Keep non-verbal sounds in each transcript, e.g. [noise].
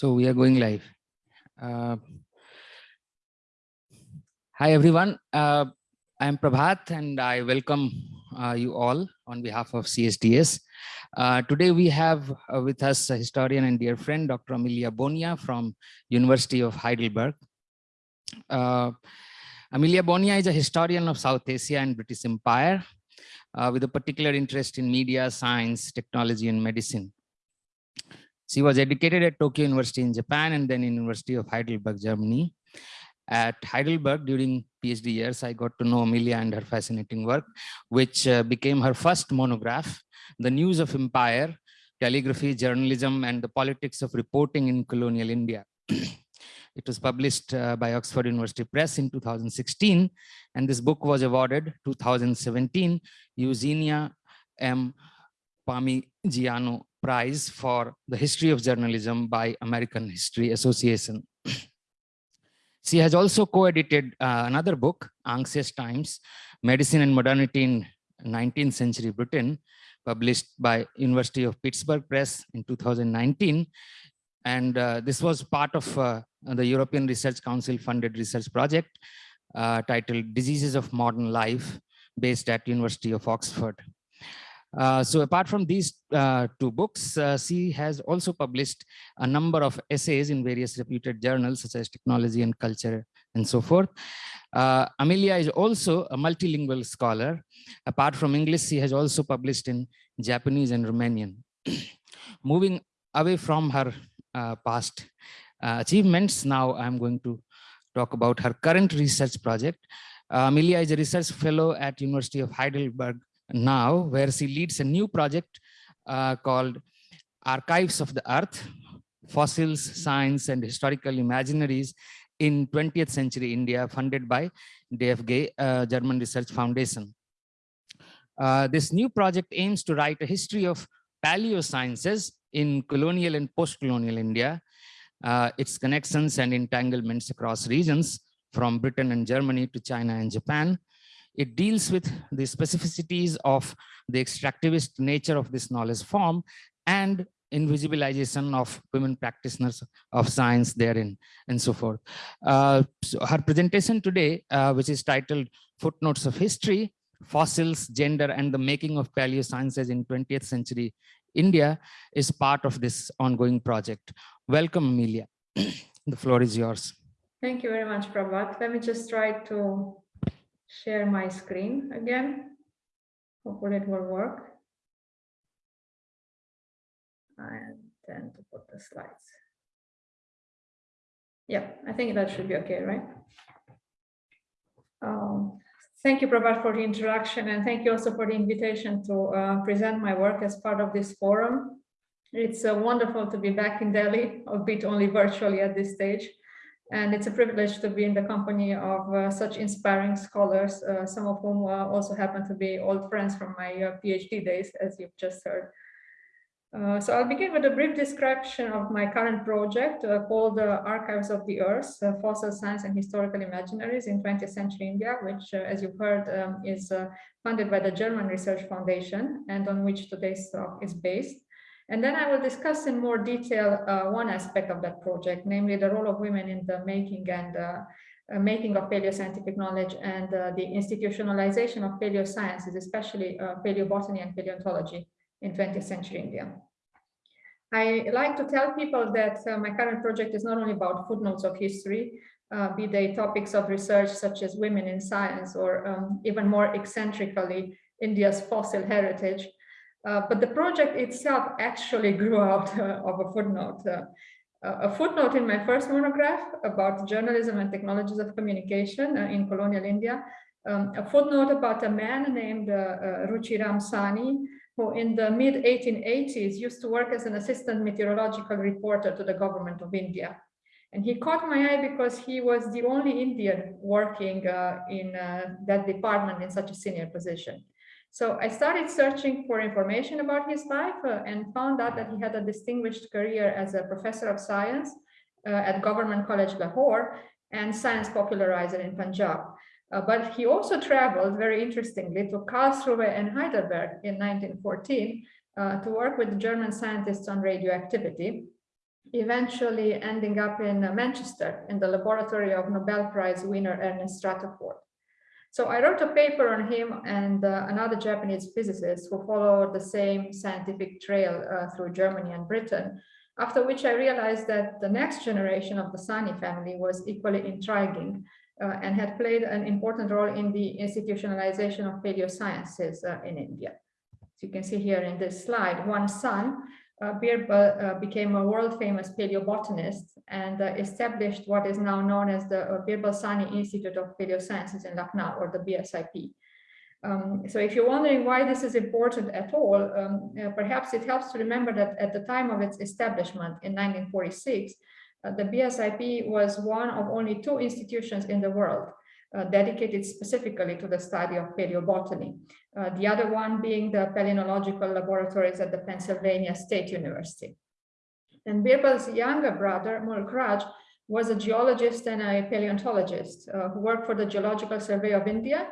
So we are going live. Uh, hi, everyone. Uh, I'm Prabhat and I welcome uh, you all on behalf of CSDS. Uh, today we have uh, with us a historian and dear friend, Dr. Amelia Bonea from University of Heidelberg. Uh, Amelia Bonea is a historian of South Asia and British Empire with a particular interest in media, science, technology, and medicine. She was educated at Tokyo University in Japan and then University of Heidelberg, Germany. At Heidelberg during PhD years, I got to know Amelia and her fascinating work, which uh, became her first monograph, The News of Empire, Telegraphy, Journalism, and the Politics of Reporting in Colonial India. [clears throat] it was published uh, by Oxford University Press in 2016, and this book was awarded 2017 Eugenia M. Palmegiano Prize for the History of Journalism by American History Association. [clears throat] she has also co-edited uh, another book, Anxious Times, Medicine and Modernity in 19th Century Britain, published by University of Pittsburgh Press in 2019. And uh, this was part of uh, the European Research Council funded research project uh, titled Diseases of Modern Life, based at University of Oxford. Uh, so apart from these uh, two books, uh, she has also published a number of essays in various reputed journals such as Technology and Culture and so forth. Uh, Amelia is also a multilingual scholar. Apart from English, she has also published in Japanese and Romanian. [clears throat] Moving away from her uh, past achievements, now I'm going to talk about her current research project. Amelia is a research fellow at University of Heidelberg now where she leads a new project uh, called Archives of the Earth, Fossils, Science and Historical Imaginaries in 20th Century India funded by DFG, uh, German Research Foundation. Uh, this new project aims to write a history of paleosciences in colonial and post-colonial India, uh, its connections and entanglements across regions from Britain and Germany to China and Japan, it deals with the specificities of the extractivist nature of this knowledge form and invisibilization of women practitioners of science therein and so forth. Uh, so her presentation today, uh, which is titled Footnotes of History, Fossils, Gender and the Making of Paleosciences in 20th Century India is part of this ongoing project. Welcome, Amelia. [clears throat] the floor is yours. Thank you very much, Prabhat. Let me just try to share my screen again. Hopefully it will work. And then to put the slides. Yeah, I think that should be okay, right? Um, thank you, Prabhat, for the introduction, and thank you also for the invitation to uh, present my work as part of this forum. It's uh, wonderful to be back in Delhi, albeit only virtually at this stage. And it's a privilege to be in the company of uh, such inspiring scholars, uh, some of whom uh, also happen to be old friends from my uh, PhD days, as you've just heard. Uh, so I'll begin with a brief description of my current project uh, called Archives of the Earth, Fossil Science and Historical Imaginaries in 20th Century India, which, as you've heard, um, is funded by the German Research Foundation and on which today's talk is based. And then I will discuss in more detail uh, one aspect of that project, namely the role of women in the making and uh, uh, making of paleoscientific knowledge and uh, the institutionalization of paleosciences, especially uh, paleobotany and paleontology in 20th century India. I like to tell people that uh, my current project is not only about footnotes of history, be they topics of research such as women in science or um, even more eccentrically India's fossil heritage, uh, but the project itself actually [laughs] grew out uh, of a footnote. Uh, a footnote in my first monograph about journalism and technologies of communication uh, in colonial India, um, a footnote about a man named uh, Ruchi Ram Sahni, who in the mid 1880s used to work as an assistant meteorological reporter to the government of India. And he caught my eye because he was the only Indian working in that department in such a senior position. So I started searching for information about his life uh, and found out that he had a distinguished career as a professor of science uh, at Government College Lahore and science popularizer in Punjab. Uh, but he also traveled, very interestingly, to Karlsruhe and Heidelberg in 1914 uh, to work with German scientists on radioactivity. eventually ending up in Manchester in the laboratory of Nobel Prize winner Ernest Rutherford. So I wrote a paper on him and uh, another Japanese physicist who followed the same scientific trail uh, through Germany and Britain, after which I realized that the next generation of the Sahni family was equally intriguing uh, and had played an important role in the institutionalization of paleosciences uh, in India. As you can see here in this slide, one son, uh, Birbal uh, became a world famous paleobotanist and uh, established what is now known as the uh, Birbal Sahni Institute of Paleosciences in Lucknow or the BSIP. Um, so if you're wondering why this is important at all, um, uh, perhaps it helps to remember that at the time of its establishment in 1946, uh, the BSIP was one of only two institutions in the world uh, dedicated specifically to the study of paleobotany. Uh, the other one being the palynological laboratories at the Pennsylvania State University. And Birbal's younger brother, Mulk Raj, was a geologist and a paleontologist uh, who worked for the Geological Survey of India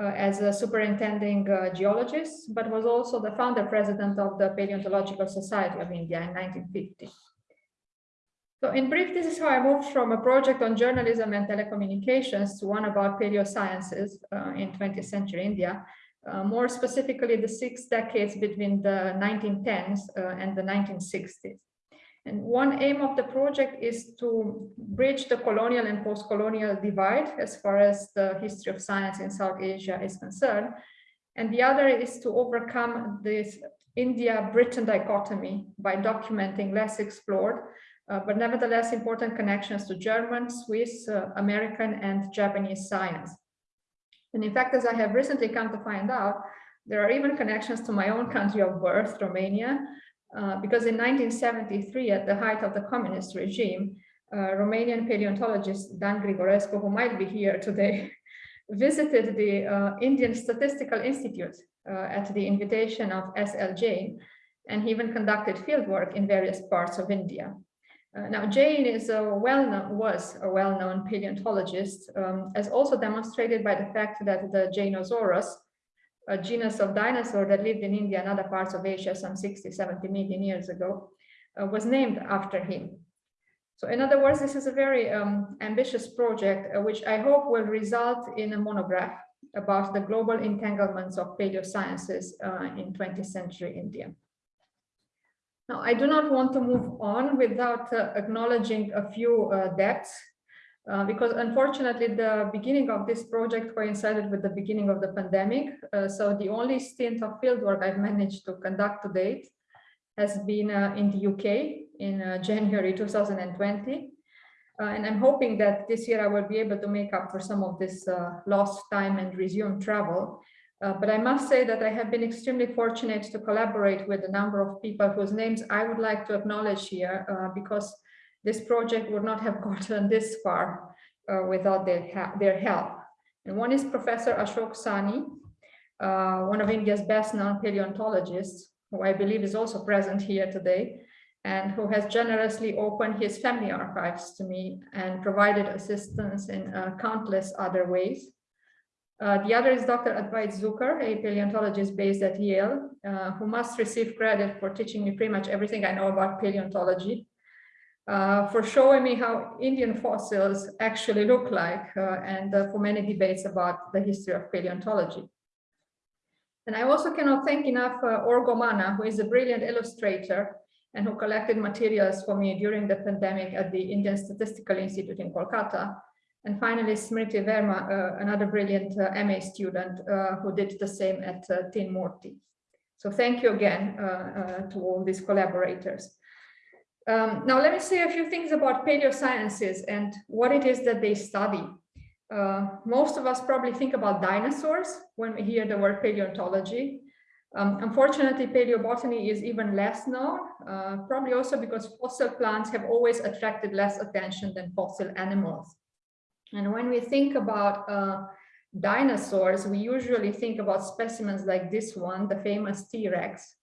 uh, as a superintending uh, geologist, but was also the founder president of the Paleontological Society of India in 1950. So in brief, this is how I moved from a project on journalism and telecommunications to one about paleosciences uh, in 20th century India, uh, more specifically the six decades between the 1910s uh, and the 1960s. And one aim of the project is to bridge the colonial and post-colonial divide as far as the history of science in South Asia is concerned. And the other is to overcome this India-Britain dichotomy by documenting less explored uh, but nevertheless important connections to German, Swiss, uh, American, and Japanese science. And in fact, as I have recently come to find out, there are even connections to my own country of birth, Romania, uh, because in 1973, at the height of the communist regime, uh, Romanian paleontologist Dan Grigorescu, who might be here today, [laughs] visited the uh, Indian Statistical Institute uh, at the invitation of S.L. Jain, and he even conducted fieldwork in various parts of India. Uh, now, Jain is a well-known, was a well-known paleontologist, um, as also demonstrated by the fact that the Jainosaurus, a genus of dinosaur that lived in India and other parts of Asia some 60, 70 million years ago, uh, was named after him. So in other words, this is a very um, ambitious project, uh, which I hope will result in a monograph about the global entanglements of paleosciences uh, in 20th century India. Now, I do not want to move on without uh, acknowledging a few uh, debts, uh, because unfortunately the beginning of this project coincided with the beginning of the pandemic. Uh, so the only stint of fieldwork I've managed to conduct to date has been uh, in the UK in uh, January 2020. and I'm hoping that this year I will be able to make up for some of this lost time and resume travel. Uh, but I must say that I have been extremely fortunate to collaborate with a number of people whose names I would like to acknowledge here uh, because this project would not have [laughs] gotten this far uh, without their, their help. And one is Professor Ashok Sahni, uh, one of India's best known paleontologists, who I believe is also present here today, and who has generously opened his family archives to me and provided assistance in uh, countless other ways. Uh, the other is Dr. Advait Jukar, a paleontologist based at Yale, uh, who must receive credit for teaching me pretty much everything I know about paleontology, uh, for showing me how Indian fossils actually look like, uh, and uh, for many debates about the history of paleontology. And I also cannot thank enough Orgo Manna, who is a brilliant illustrator and who collected materials for me during the pandemic at the Indian Statistical Institute in Kolkata, and finally, Smriti Verma, uh, another brilliant uh, MA student uh, who did the same at uh, Teen Murti. So thank you again uh, uh, to all these collaborators. Um, now, let me say a few things about paleosciences and what it is that they study. most of us probably think about dinosaurs when we hear the word paleontology. Um, unfortunately, paleobotany is even less known, probably also because fossil plants have always attracted less attention than fossil animals. And when we think about uh, dinosaurs, we usually think about specimens like this one, the famous T-Rex.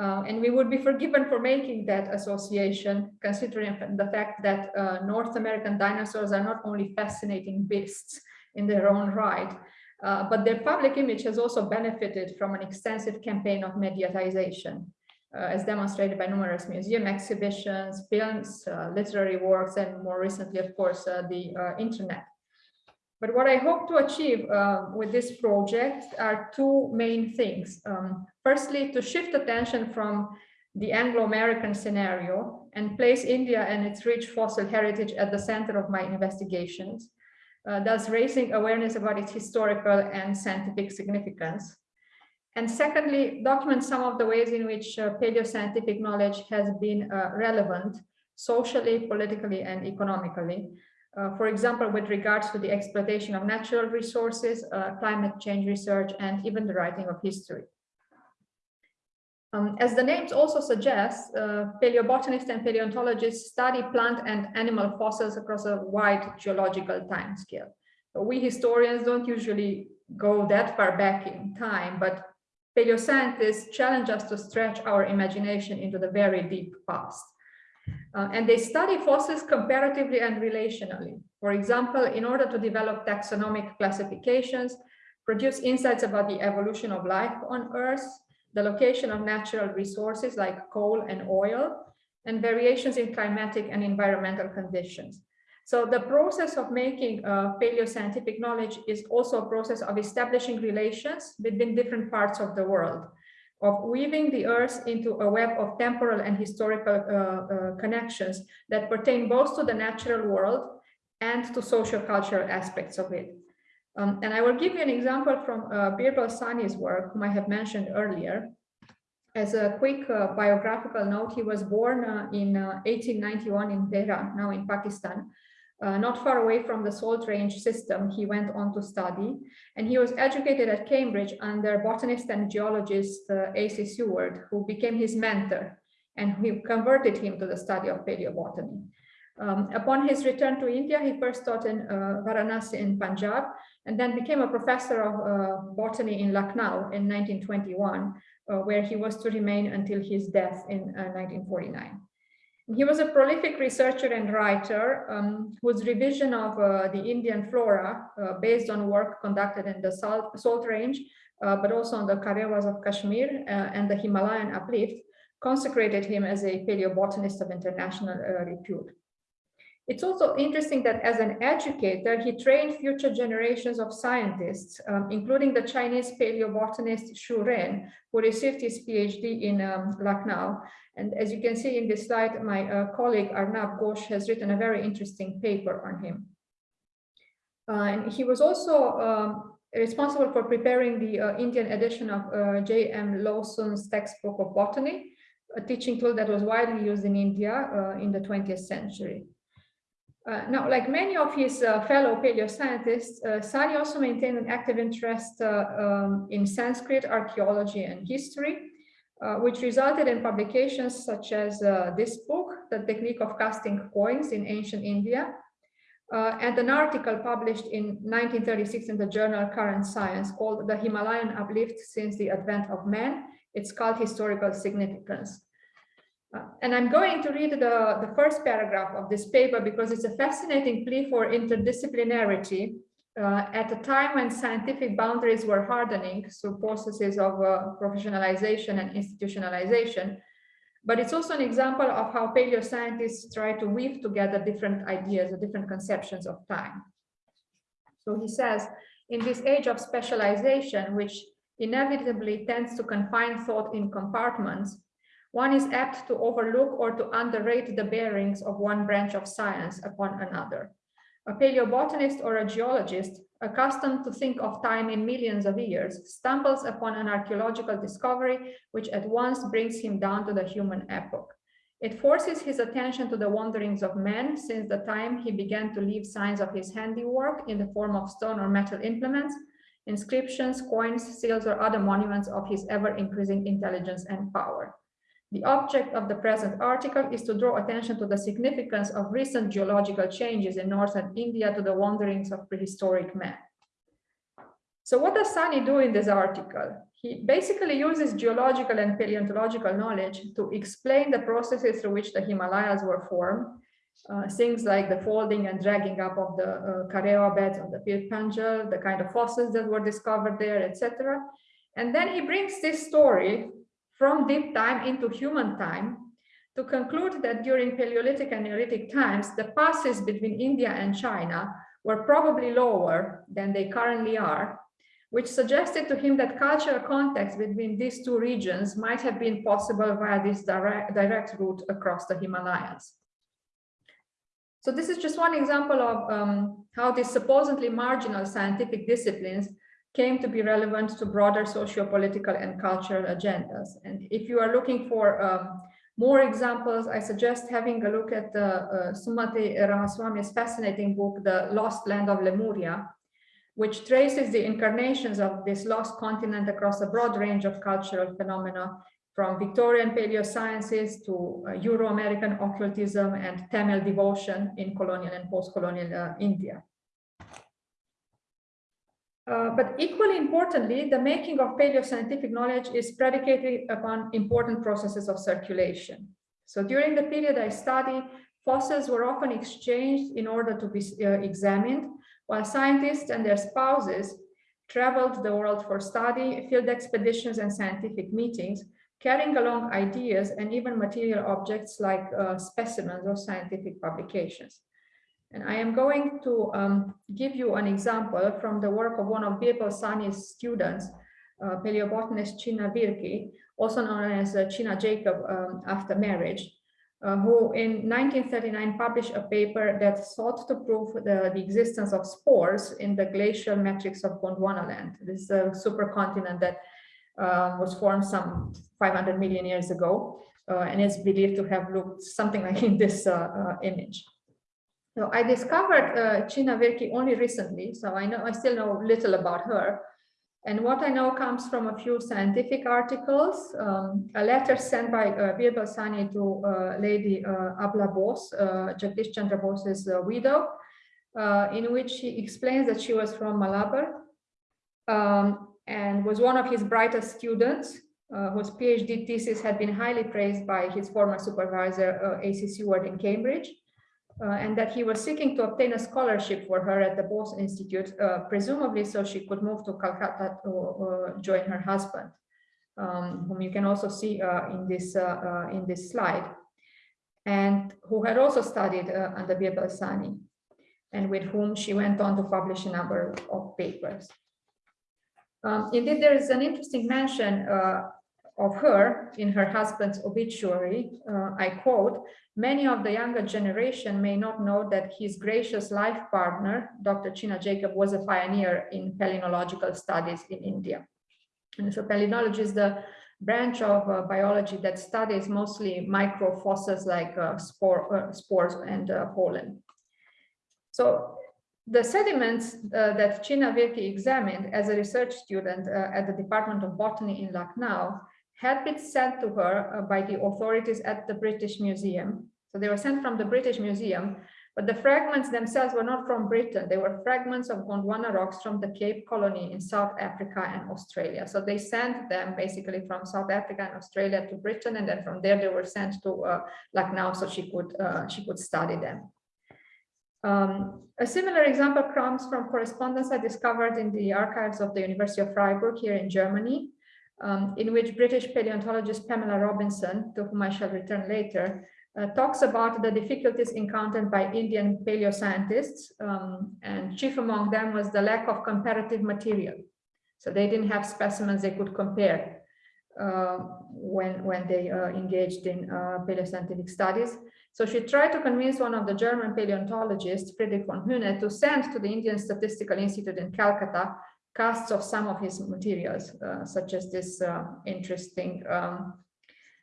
Uh, and we would be forgiven for making that association, considering the fact that uh, North American dinosaurs are not only fascinating beasts in their own right, uh, but their public image has also benefited from an extensive campaign of mediatization. Uh, as demonstrated by numerous museum exhibitions, films, uh, literary works, and more recently, of course, uh, the internet. But what I hope to achieve uh, with this project are two main things. Um, firstly, to shift attention from the Anglo-American scenario and place India and its rich fossil heritage at the center of my investigations, uh, thus raising awareness about its historical and scientific significance. And secondly, document some of the ways in which uh, paleoscientific knowledge has been uh, relevant socially, politically, and economically, uh, for example, with regards to the exploitation of natural resources, uh, climate change research, and even the writing of history. Um, as the names also suggest, uh, paleobotanists and paleontologists study plant and animal fossils across a wide geological timescale. We historians don't usually go that far back in time, but paleoscientists challenge us to stretch our imagination into the very deep past. Uh, and they study fossils comparatively and relationally. For example, in order to develop taxonomic classifications, produce insights about the evolution of life on Earth, the location of natural resources like coal and oil, and variations in climatic and environmental conditions. So the process of making uh, paleoscientific knowledge is also a process of establishing relations between different parts of the world of weaving the earth into a web of temporal and historical uh, uh, connections that pertain both to the natural world and to social cultural aspects of it. Um, and I will give you an example from uh, Birbal Sahni's work, whom I have mentioned earlier. As a quick uh, biographical note, he was born uh, in 1891 uh, in Tehran, now in Pakistan, uh, not far away from the Salt Range system, he went on to study, and he was educated at Cambridge under botanist and geologist uh, A.C. Seward, who became his mentor, and who converted him to the study of paleobotany. Um, upon his return to India, he first taught in uh, Varanasi in Punjab, and then became a professor of uh, botany in Lucknow in 1921, uh, where he was to remain until his death in 1949. He was a prolific researcher and writer um, whose revision of uh, the Indian flora, uh, based on work conducted in the Salt, Salt Range, uh, but also on the Karewas of Kashmir uh, and the Himalayan uplift, consecrated him as a paleobotanist of international uh, repute. It's also interesting that as an educator, he trained future generations of scientists, um, including the Chinese paleobotanist Xu Ren, who received his PhD in um, Lucknow. And as you can see in this slide, my uh, colleague Arnab Ghosh has written a very interesting paper on him. Uh, and he was also um, responsible for preparing the uh, Indian edition of uh, J.M. Lowson's textbook of botany, a teaching tool that was widely used in India uh, in the 20th century. Uh, now, like many of his uh, fellow paleoscientists, uh, Sahni also maintained an active interest uh, um, in Sanskrit archaeology and history, uh, which resulted in publications such as uh, this book, The Technique of Casting Coins in Ancient India, and an article published in 1936 in the journal Current Science called The Himalayan Uplift Since the Advent of Man, Its Cult Historical Significance. Uh, and I'm going to read the, the first paragraph of this paper because it's a fascinating plea for interdisciplinarity uh, at a time when scientific boundaries were hardening through processes of uh, professionalization and institutionalization. But it's also an example of how paleoscientists try to weave together different ideas or different conceptions of time. So he says, in this age of specialization, which inevitably tends to confine thought in compartments, one is apt to overlook or to underrate the bearings of one branch of science upon another. A paleobotanist or a geologist, accustomed to think of time in millions of years, stumbles upon an archaeological discovery which at once brings him down to the human epoch. It forces his attention to the wanderings of men since the time he began to leave signs of his handiwork in the form of stone or metal implements, inscriptions, coins, seals, or other monuments of his ever-increasing intelligence and power. The object of the present article is to draw attention to the significance of recent geological changes in northern India to the wanderings of prehistoric man. So what does Sahni do in this article? He basically uses geological and paleontological knowledge to explain the processes through which the Himalayas were formed, uh, things like the folding and dragging up of the uh, Karewa beds of the Pir the kind of fossils that were discovered there, etc. And then he brings this story from deep time into human time to conclude that during Paleolithic and Neolithic times, the passes between India and China were probably lower than they currently are, which suggested to him that cultural contacts between these two regions might have been possible via this direct, direct route across the Himalayas. So this is just one example of um, how these supposedly marginal scientific disciplines came to be relevant to broader socio-political and cultural agendas. And if you are looking for um, more examples, I suggest having a look at uh, Sumati Ramaswamy's fascinating book, The Lost Land of Lemuria, which traces the incarnations of this lost continent across a broad range of cultural phenomena, from Victorian paleosciences to uh, Euro-American occultism and Tamil devotion in colonial and post-colonial uh, India. Uh, but equally importantly, the making of paleoscientific knowledge is predicated upon important processes of circulation. So during the period I study, fossils were often exchanged in order to be uh, examined, while scientists and their spouses traveled the world for study, field expeditions and scientific meetings, carrying along ideas and even material objects like uh, specimens or scientific publications. And I am going to um, give you an example from the work of one of Birbal Sahni's students, uh, paleobotanist Chinna Virkki, also known as uh, Chinna Jacob um, after marriage, uh, who in 1939 published a paper that sought to prove the, the existence of spores in the glacial matrix of Gondwana land. This is a supercontinent that uh, was formed some 500 million years ago, uh, and is believed to have looked something [laughs] like in this uh, uh, image. So I discovered uh, Chinna Virkki only recently, so I know I still know little about her. And what I know comes from a few scientific articles, um, a letter sent by uh, Birbal Sahni to uh, Lady uh, Abala Bose, uh, Jagdish Chandra Bose's uh, widow, uh, in which she explains that she was from Malabar um, and was one of his brightest students, uh, whose PhD thesis had been highly praised by his former supervisor, A.C. Seward in Cambridge uh, and that he was seeking to obtain a scholarship for her at the Bose Institute, uh, presumably so she could move to Calcutta to uh, join her husband, um, whom you can also see uh, in this uh, uh, in this slide, and who had also studied under Birbal and with whom she went on to publish a number of papers. Um, indeed, there is an interesting mention of her in her husband's obituary, uh, I quote, many of the younger generation may not know that his gracious life partner, Dr. Chinna Jacob, was a pioneer in palynological studies in India. And so palynology is the branch of uh, biology that studies mostly microfossils like uh, spore, uh, spores and uh, pollen. So the sediments uh, that Chinna Virkki examined as a research student at the Department of Botany in Lucknow had been sent to her uh, by the authorities at the British Museum. So they were sent from the British Museum, but the fragments themselves were not from Britain. They were fragments of Gondwana rocks from the Cape Colony in South Africa and Australia. So they sent them basically from South Africa and Australia to Britain, and then from there they were sent to uh, Lucknow so she could uh, she could study them. Um, a similar example comes from correspondence I discovered in the archives of the University of Freiburg here in Germany um, in which British paleontologist Pamela Robinson, to whom I shall return later, uh, talks about the difficulties encountered by Indian paleoscientists, um, and chief among them was the lack of comparative material. So they didn't have specimens they could compare uh, when, when they uh, engaged in uh, paleoscientific studies. So she tried to convince one of the German paleontologists, Friedrich von Huene, to send to the Indian Statistical Institute in Calcutta casts of some of his materials, uh, such as this uh, interesting um,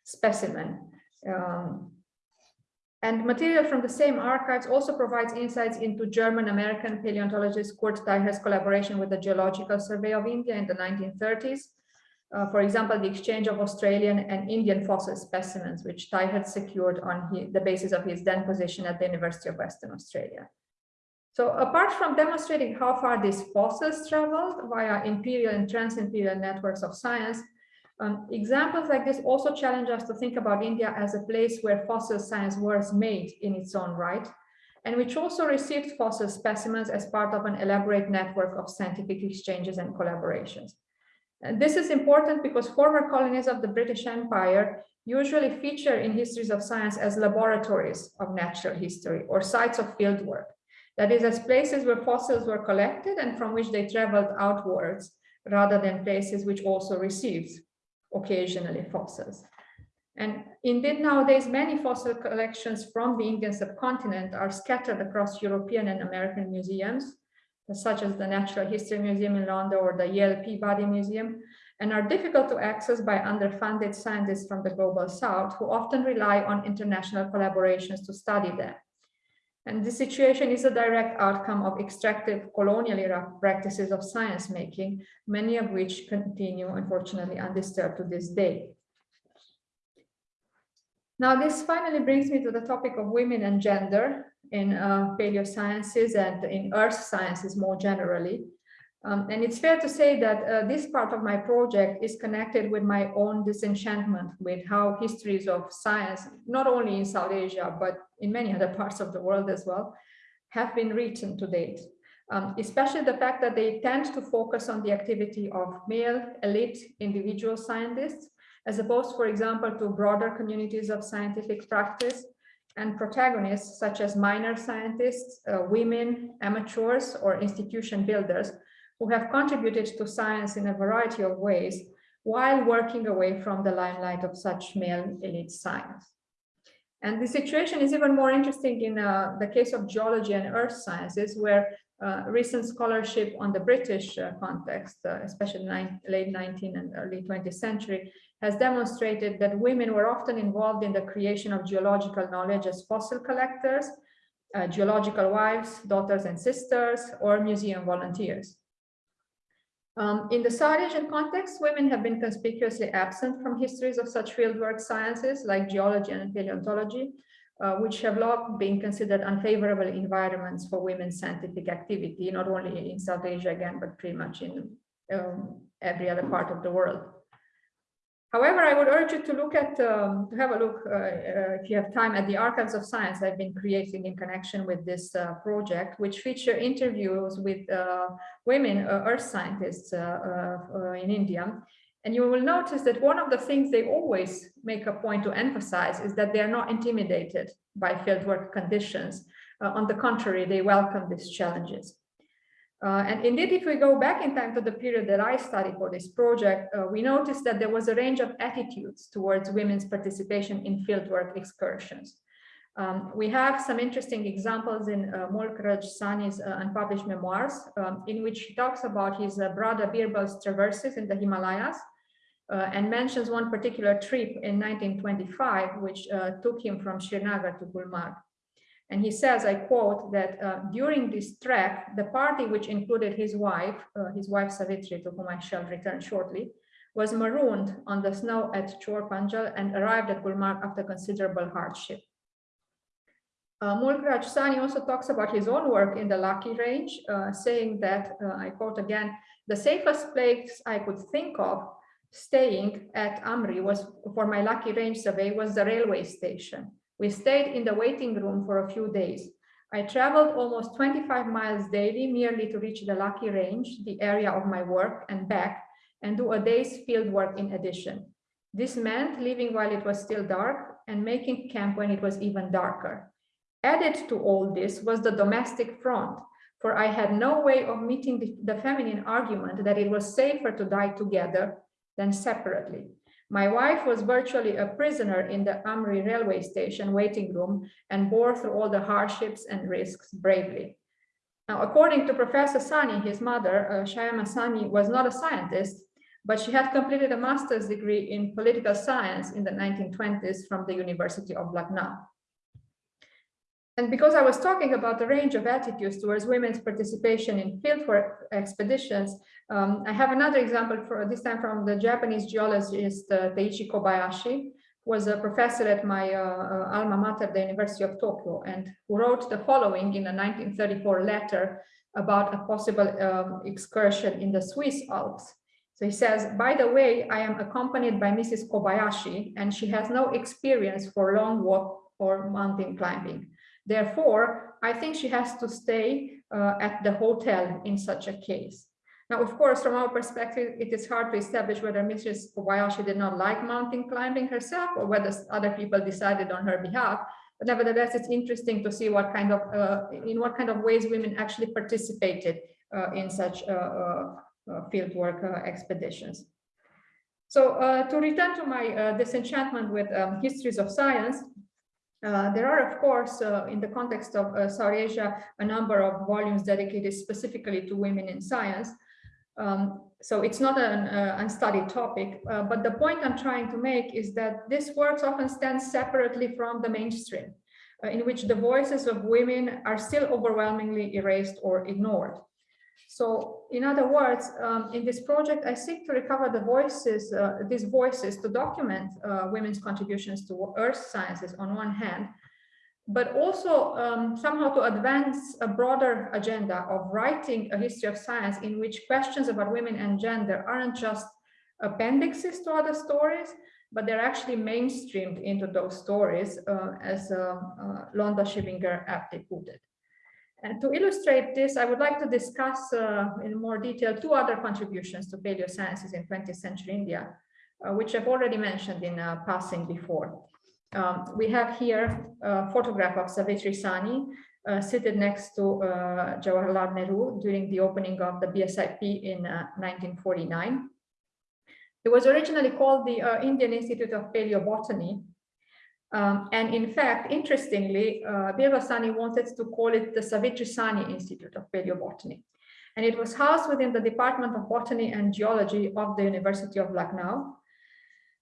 specimen. Um, and material from the same archives also provides insights into German-American paleontologist Curt Teichert's collaboration with the Geological Survey of India in the 1930s. Uh, for example, the exchange of Australian and Indian fossil specimens, which Teichert secured on his, the basis of his then position at the University of Western Australia. So apart from demonstrating how far these fossils traveled via imperial and trans-imperial networks of science, um, examples like this also challenge us to think about India as a place where fossil science was made in its own right, and which also received fossil specimens as part of an elaborate network of scientific exchanges and collaborations. And this is important because former colonies of the British Empire usually feature in histories of science as laboratories of natural history or sites of fieldwork. That is, as places where fossils were collected and from which they traveled outwards, rather than places which also received occasionally fossils. And indeed, nowadays, many fossil collections from the Indian subcontinent are scattered across European and American museums, such as the Natural History Museum in London or the Yale Peabody Museum, and are difficult to access by underfunded scientists from the global south who often rely on international collaborations to study them. And this situation is a direct outcome of extractive colonial practices of science making, many of which continue, unfortunately, undisturbed to this day. Now, this finally brings me to the topic of women and gender in uh, paleosciences and in earth sciences more generally. Um, and it's fair to say that uh, this part of my project is connected with my own disenchantment with how histories of science, not only in South Asia, but in many other parts of the world as well, have been written to date. Um, especially the fact that they tend to focus on the activity of male elite individual scientists, as opposed, for example, to broader communities of scientific practice and protagonists such as minor scientists, uh, women, amateurs, or institution builders who have contributed to science in a variety of ways while working away from the limelight of such male elite science. And the situation is even more interesting in uh, the case of geology and earth sciences, where uh, recent scholarship on the British uh, context, uh, especially late 19th and early 20th century, has demonstrated that women were often involved in the creation of geological knowledge as fossil collectors, uh, geological wives, daughters and sisters, or museum volunteers. Um, in the South Asian context, women have been conspicuously absent from histories of such fieldwork sciences like geology and paleontology, uh, which have long been considered unfavorable environments for women's scientific activity, not only in South Asia again, but pretty much in um, every other part of the world. However, I would urge you to look at, um, to have a look, uh, uh, if you have time, at the Archives of Science I've been creating in connection with this uh, project, which feature interviews with uh, women uh, earth scientists uh, in India. And you will notice that one of the things they always make a point to emphasize is that they are not intimidated by fieldwork conditions. on the contrary, they welcome these challenges. Uh, and indeed, if we go back in time to the period that I studied for this project, uh, we noticed that there was a range of attitudes towards women's participation in fieldwork excursions. Um, we have some interesting examples in uh, Mulk Raj Sahni's uh, unpublished memoirs, um, in which he talks about his uh, brother Birbal's traverses in the Himalayas, uh, and mentions one particular trip in 1925, which uh, took him from Srinagar to Gulmarg. And he says, I quote, that uh, during this trek, the party, which included his wife, uh, his wife Savitri, to whom I shall return shortly, was marooned on the snow at Chor Panjal and arrived at Gulmarg after considerable hardship. Uh, Mulk Raj Sahni also talks about his own work in the Laki range, uh, saying that, uh, I quote again, the safest place I could think of staying at Amri was for my Laki range survey was the railway station. We stayed in the waiting room for a few days. I traveled almost 25 miles daily merely to reach the Laki Range, the area of my work, and back, and do a day's field work in addition. This meant leaving while it was still dark and making camp when it was even darker. Added to all this was the domestic front, for I had no way of meeting the, the feminine argument that it was safer to die together than separately. My wife was virtually a prisoner in the Amri railway station waiting room and bore through all the hardships and risks bravely. Now, according to Professor Sahni, his mother, uh, Shyama Sahni, was not a scientist, but she had completed a master's degree in political science in the 1920s from the University of Lucknow. And because I was talking about the range of attitudes towards women's participation in fieldwork expeditions, um, I have another example for this time from the Japanese geologist uh, Kobayashi, who was a professor at my uh, uh, alma mater, the University of Tokyo, and who wrote the following in a 1934 letter about a possible um, excursion in the Swiss Alps. So he says, by the way, I am accompanied by Mrs. Kobayashi, and she has no experience for long walk or mountain climbing. Therefore, I think she has to stay uh, at the hotel in such a case. Now, of course, from our perspective, it is hard to establish whether Mrs. Kobayashi did not like mountain climbing herself or whether other people decided on her behalf. But nevertheless, it's interesting to see what kind of, uh, in what kind of ways women actually participated uh, in such uh, uh, uh fieldwork expeditions. So to return to my disenchantment with um, histories of science, uh, there are, of course, uh, in the context of uh, South Asia, a number of volumes dedicated specifically to women in science. Um, so it's not an uh, unstudied topic, uh, but the point I'm trying to make is that this work often stands separately from the mainstream, in which the voices of women are still overwhelmingly erased or ignored. So in other words, um, in this project, I seek to recover the voices, uh, these voices to document uh, women's contributions to earth sciences on one hand, but also um, somehow to advance a broader agenda of writing a history of science in which questions about women and gender aren't just appendixes to other stories, but they're actually mainstreamed into those stories, uh, as uh, uh, Londa Schiebinger aptly put it. And to illustrate this, I would like to discuss uh, in more detail two other contributions to paleosciences in 20th century India, uh, which I've already mentioned in uh, passing before. Um, we have here a photograph of Savitri Sahni uh, seated next to uh, Jawaharlal Nehru during the opening of the BSIP in 1949. Uh, it was originally called the Indian Institute of Paleobotany um, and in fact, interestingly, uh, Birbal Sahni wanted to call it the Savitri Sahni Institute of Paleobotany. And it was housed within the Department of Botany and Geology of the University of Lucknow.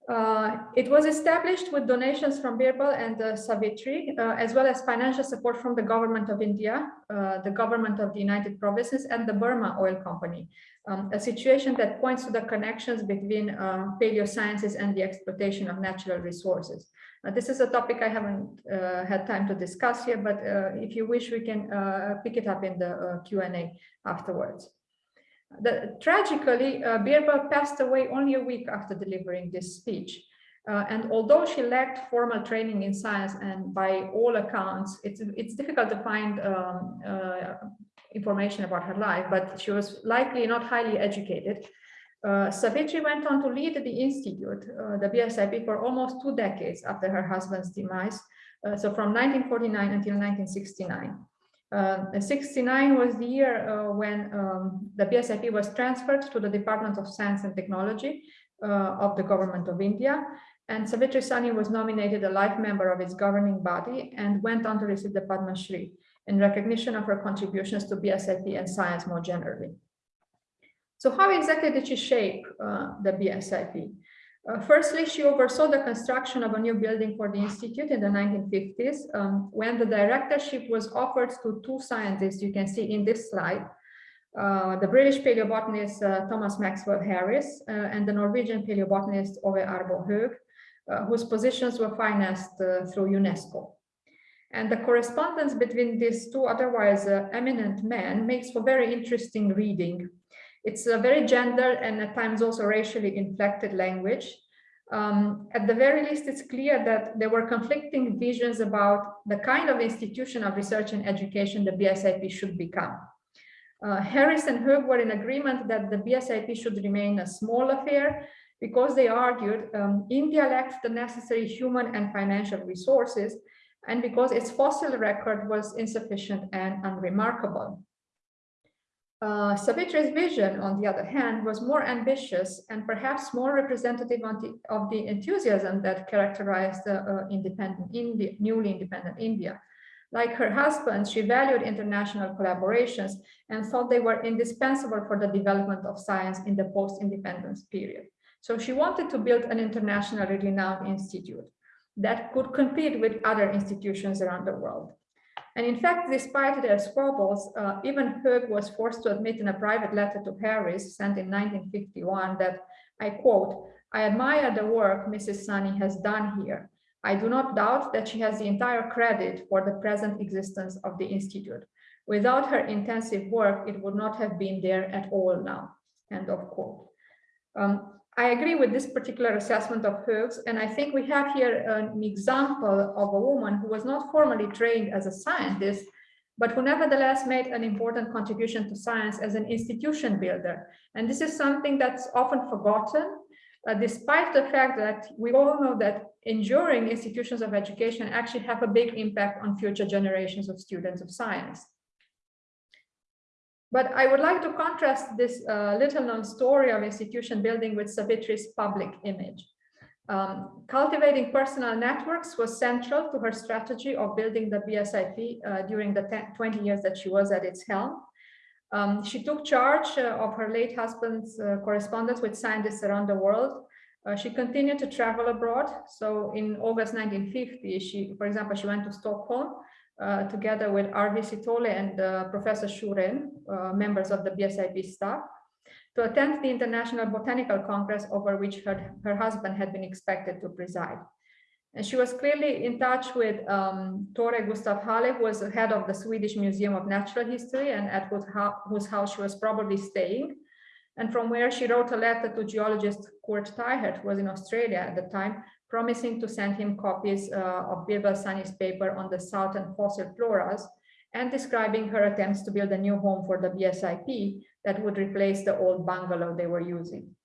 Uh, it was established with donations from Birbal and uh, Savitri, uh, as well as financial support from the government of India, uh, the government of the United Provinces, and the Burma Oil Company, um, a situation that points to the connections between uh, paleosciences and the exploitation of natural resources. Uh, this is a topic I haven't uh, had time to discuss here, but uh, if you wish, we can uh, pick it up in the uh, Q&A afterwards. The, tragically, uh, Birbal passed away only a week after delivering this speech. and although she lacked formal training in science, and by all accounts, it's, it's difficult to find um, information about her life, but she was likely not highly educated. Uh, Savitri went on to lead the institute, uh, the BSIP, for almost two decades after her husband's demise. Uh, so from 1949 until 1969. Uh, 69 was the year uh, when um, the BSIP was transferred to the Department of Science and Technology uh, of the Government of India. And Savitri Sahni was nominated a life member of its governing body and went on to receive the Padma Shri in recognition of her contributions to BSIP and science more generally. So how exactly did she shape uh, the BSIP? Uh, firstly, she oversaw the construction of a new building for the Institute in the 1950s, um, when the directorship was offered to two scientists you can see in this slide, uh, the British paleobotanist uh, Thomas Maxwell Harris uh, and the Norwegian paleobotanist Ove Arbo uh, whose positions were financed through UNESCO. And the correspondence between these two otherwise eminent men makes for very interesting reading it's a very gender and at times also racially inflected language. Um, at the very least, it's clear that there were conflicting visions about the kind of institution of research and education the BSIP should become. Uh, Harris and Høeg were in agreement that the BSIP should remain a small affair because they argued um, India lacked the necessary human and financial resources and because its fossil record was insufficient and unremarkable. Uh, Savitri's vision, on the other hand, was more ambitious and perhaps more representative the, of the enthusiasm that characterized uh, independent India, newly independent India. Like her husband, she valued international collaborations and thought they were indispensable for the development of science in the post-independence period. So she wanted to build an internationally renowned institute that could compete with other institutions around the world. And in fact, despite their squabbles, uh, even Høeg was forced to admit in a private letter to Harris sent in 1951 that, I quote, I admire the work Mrs. Sahni has done here. I do not doubt that she has the entire credit for the present existence of the Institute. Without her intensive work, it would not have been there at all now, end of quote. Um, I agree with this particular assessment of Høeg's, and I think we have here an example of a woman who was not formally trained as a scientist, but who nevertheless made an important contribution to science as an institution builder. And this is something that's often forgotten, uh, despite the fact that we all know that enduring institutions of education actually have a big impact on future generations of students of science. But I would like to contrast this uh, little known story of institution building with Savitri's public image. Um, cultivating personal networks was central to her strategy of building the BSIP uh, during the 10, 20 years that she was at its helm. Um, she took charge uh, of her late husband's uh, correspondence with scientists around the world. Uh, she continued to travel abroad. So in August 1950, she, for example, she went to Stockholm together with Arvi Sitholey and uh, Professor Shuren, members of the BSIP staff to attend the International Botanical Congress over which her, her husband had been expected to preside. And she was clearly in touch with um, Thore Gustaf Halle, who was the head of the Swedish Museum of Natural History and at whose, whose house she was probably staying. And from where she wrote a letter to geologist Curt Teichert, who was in Australia at the time, promising to send him copies uh, of Birbal Sahni's paper on the southern fossil floras and describing her attempts to build a new home for the BSIP that would replace the old bungalow they were using.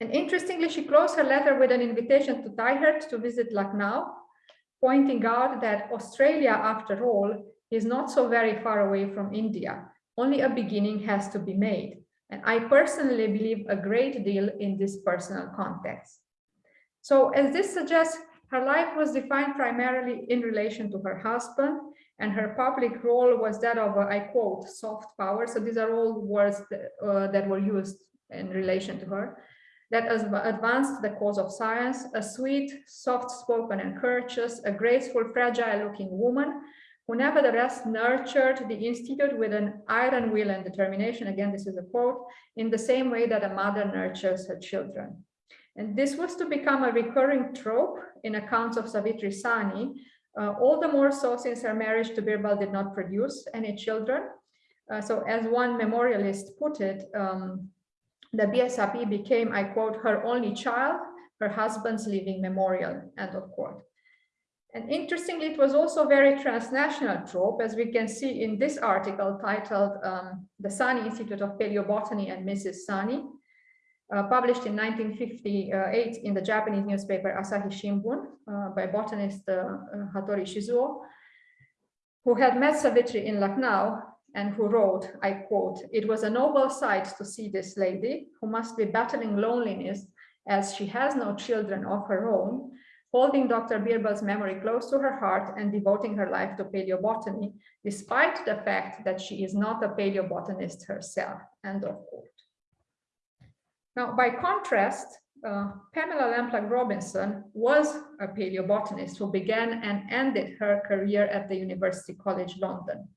And interestingly, she closed her letter with an invitation to Teichert to visit Lucknow, pointing out that Australia, after all, is not so very far away from India. Only a beginning has to be made. And I personally believe a great deal in this personal context. So as this suggests, her life was defined primarily in relation to her husband and her public role was that of, I quote, soft power. So these are all words that, uh, that were used in relation to her, that advanced the cause of science, a sweet, soft-spoken and courteous, a graceful, fragile-looking woman who nevertheless nurtured the institute with an iron will and determination, again, this is a quote, in the same way that a mother nurtures her children. And this was to become a recurring trope in accounts of Savitri Sahni, uh, all the more so since her marriage to Birbal did not produce any children. Uh, so as one memorialist put it, um, the BSIP became, I quote, her only child, her husband's living memorial, end of quote. And interestingly, it was also a very transnational trope, as we can see in this article titled um, The Sahni Institute of Paleobotany and Mrs. Sahni, uh, published in 1958 in the Japanese newspaper Asahi Shimbun uh, by botanist uh, Hattori Shizuo, who had met Savitri in Lucknow and who wrote, I quote, it was a noble sight to see this lady who must be battling loneliness as she has no children of her own, holding Dr. Birbal's memory close to her heart and devoting her life to paleobotany, despite the fact that she is not a paleobotanist herself, end of quote. Now, by contrast, uh, Pamela Lamplugh Robinson was a paleobotanist who began and ended her career at the University College London.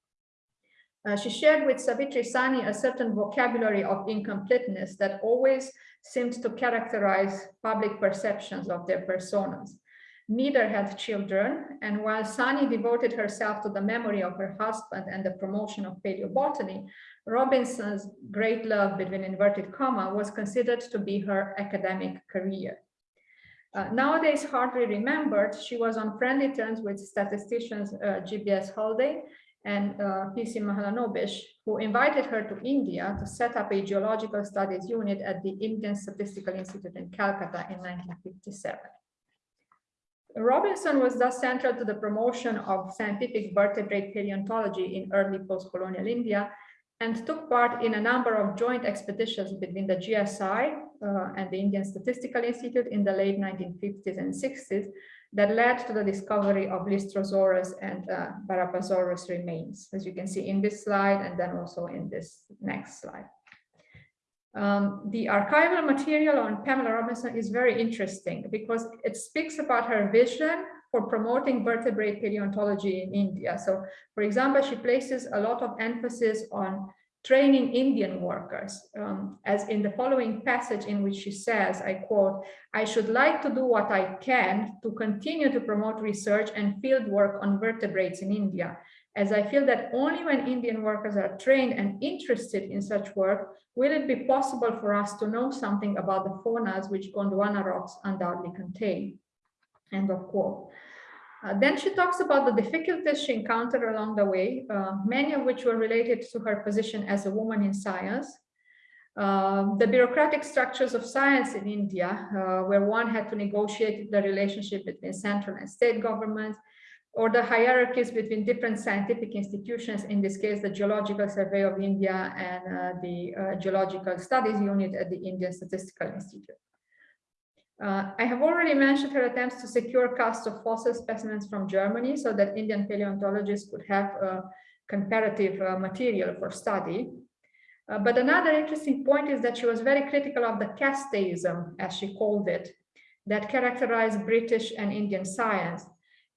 Uh, she shared with Savitri Sahni a certain vocabulary of incompleteness that always seemed to characterize public perceptions of their personas. Neither had children, and while Sahni devoted herself to the memory of her husband and the promotion of paleobotany, Robinson's great love between inverted comma was considered to be her academic career. Uh, nowadays hardly remembered, she was on friendly terms with statisticians uh, JBS Haldane and uh, PC Mahalanobis, who invited her to India to set up a geological studies unit at the Indian Statistical Institute in Calcutta in 1957. Robinson was thus central to the promotion of scientific vertebrate paleontology in early post-colonial India and took part in a number of joint expeditions between the GSI uh, and the Indian Statistical Institute in the late 1950s and 60s that led to the discovery of Lystrosaurus and uh, Barapasaurus remains, as you can see in this slide and then also in this next slide. Um, the archival material on Pamela Robinson is very interesting because it speaks about her vision for promoting vertebrate paleontology in India. So, for example, she places a lot of emphasis on training Indian workers, um, as in the following passage in which she says, I quote, I should like to do what I can to continue to promote research and field work on vertebrates in India, as I feel that only when Indian workers are trained and interested in such work, will it be possible for us to know something about the faunas which Gondwana rocks undoubtedly contain. End of quote. Uh, then she talks about the difficulties she encountered along the way, uh, many of which were related to her position as a woman in science. Uh, the bureaucratic structures of science in India, uh, where one had to negotiate the relationship between central and state governments, or the hierarchies between different scientific institutions, in this case, the Geological Survey of India and uh, the uh, Geological Studies Unit at the Indian Statistical Institute. Uh, I have already mentioned her attempts to secure casts of fossil specimens from Germany so that Indian paleontologists could have uh, comparative uh, material for study. But another interesting point is that she was very critical of the casteism, as she called it, that characterized British and Indian science,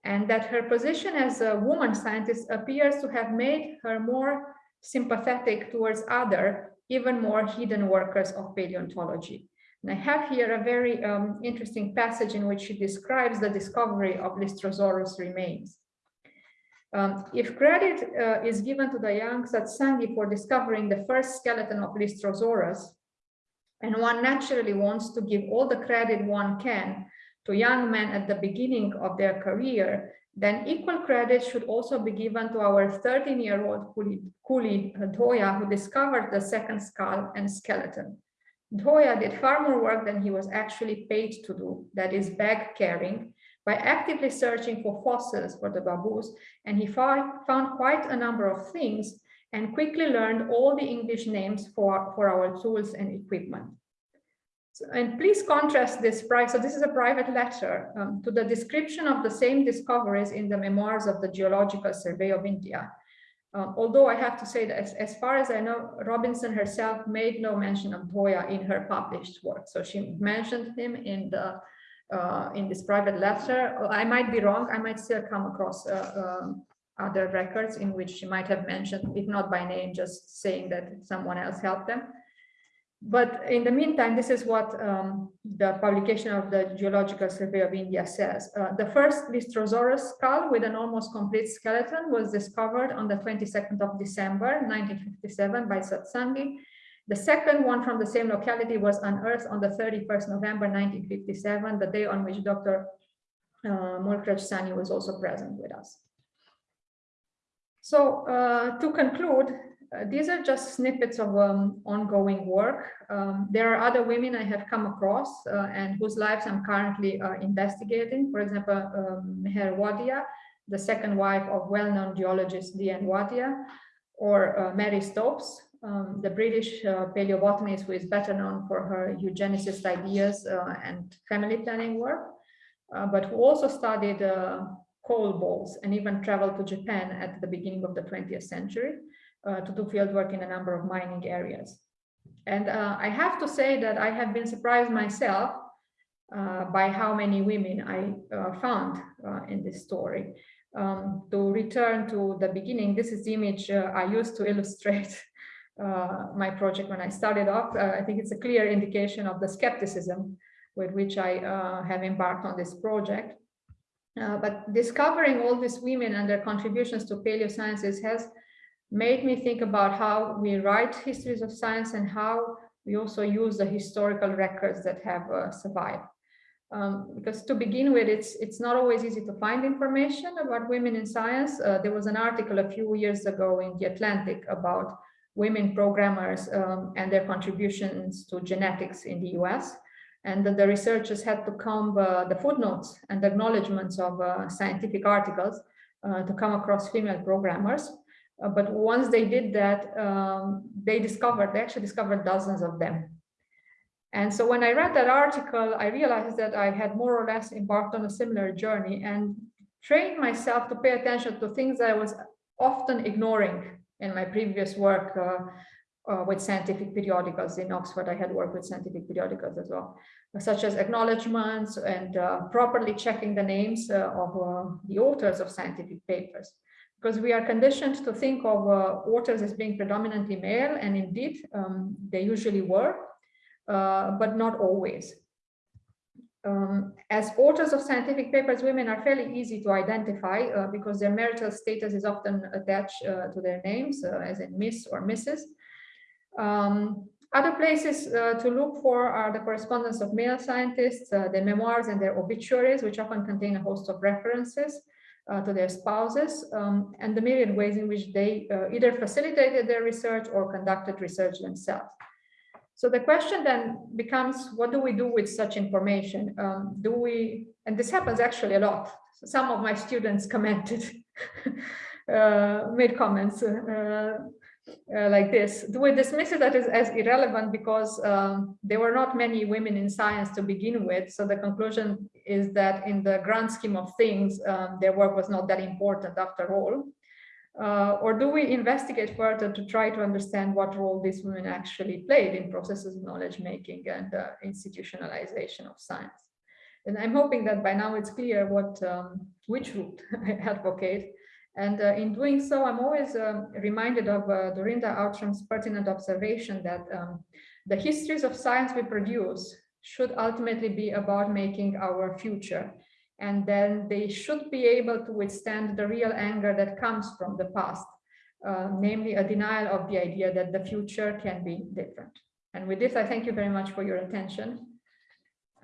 and that her position as a woman scientist appears to have made her more sympathetic towards other, even more hidden workers of paleontology. And I have here a very um, interesting passage in which she describes the discovery of Lystrosaurus remains. Um, if credit uh, is given to the young Satsangi for discovering the first skeleton of Lystrosaurus, and one naturally wants to give all the credit one can to young men at the beginning of their career, then equal credit should also be given to our 13-year-old Kuli uh, Dhoya, who discovered the second skull and skeleton. Dhoya did far more work than he was actually paid to do, that is bag carrying, by actively searching for fossils for the baboos, and he found quite a number of things and quickly learned all the English names for, for our tools and equipment. And please contrast this price. So this is a private letter um, to the description of the same discoveries in the memoirs of the Geological Survey of India, uh, although I have to say that as, as, far as I know, Robinson herself made no mention of Dhoya in her published work. So she mentioned him in the uh, in this private letter. I might be wrong. I might still come across uh, um, other records in which she might have mentioned, if not by name, just saying that someone else helped them. But in the meantime, this is what um, the publication of the Geological Survey of India says. Uh, the first Lystrosaurus skull with an almost complete skeleton was discovered on the 22nd of December, 1957 by Satsangi. The second one from the same locality was unearthed on the 31st November, 1957, the day on which Dr. Uh, Mulkraj Sahni was also present with us. So uh, to conclude, uh, these are just snippets of um, ongoing work. Um, there are other women I have come across uh, and whose lives I'm currently uh, investigating. For example, um, Meher Wadia, the second wife of well-known geologist D.N. Wadia, or uh, Mary Stopes, um, the British uh, paleobotanist who is better known for her eugenicist ideas and family planning work, but who also studied coal balls and even traveled to Japan at the beginning of the 20th century uh, to do field work in a number of mining areas. And uh, I have to say that I have been surprised myself uh, by how many women I uh, found uh, in this story. Um, to return to the beginning, this is the image uh, I used to illustrate [laughs] my project when I started off. I think it's a clear indication of the skepticism with which I have embarked on this project. but discovering all these women and their contributions to paleosciences has made me think about how we write histories of science and how we also use the historical records that have uh, survived. Um, because to begin with, it's it's not always easy to find information about women in science. Uh, there was an article a few years ago in The Atlantic about women programmers um, and their contributions to genetics in the US. And the, the researchers had to comb uh, the footnotes and acknowledgements of uh, scientific articles uh, to come across female programmers. Uh, but once they did that, um, they discovered, they actually discovered dozens of them. And so when I read that article, I realized that I had more or less embarked on a similar journey and trained myself to pay attention to things that I was often ignoring in my previous work uh, uh, with scientific periodicals. In Oxford, I had worked with scientific periodicals as well, such as acknowledgements and uh, properly checking the names uh, of uh, the authors of scientific papers because we are conditioned to think of uh, authors as being predominantly male, and indeed um, they usually were, uh, but not always. Um, as authors of scientific papers, women are fairly easy to identify uh, because their marital status is often attached uh, to their names, uh, as in Miss or Mrs. Um, other places uh, to look for are the correspondence of male scientists, their memoirs and their obituaries, which often contain a host of references. Uh, to their spouses um, and the myriad ways in which they uh, either facilitated their research or conducted research themselves. So the question then becomes, what do we do with such information? Um, do we, and this happens actually a lot. Some of my students commented, [laughs] uh, made comments uh, uh, like this. Do we dismiss it as, as irrelevant because um, there were not many women in science to begin with? So the conclusion is that in the grand scheme of things, um, their work was not that important after all. Uh, or do we investigate further to try to understand what role these women actually played in processes of knowledge making and uh, institutionalization of science? And I'm hoping that by now it's clear what um, which route [laughs] I advocate. And uh, in doing so, I'm always um, reminded of uh, Dorinda Outram's pertinent observation that um, the histories of science we produce should ultimately be about making our future and then they should be able to withstand the real anger that comes from the past, uh, namely a denial of the idea that the future can be different. And with this, I thank you very much for your attention.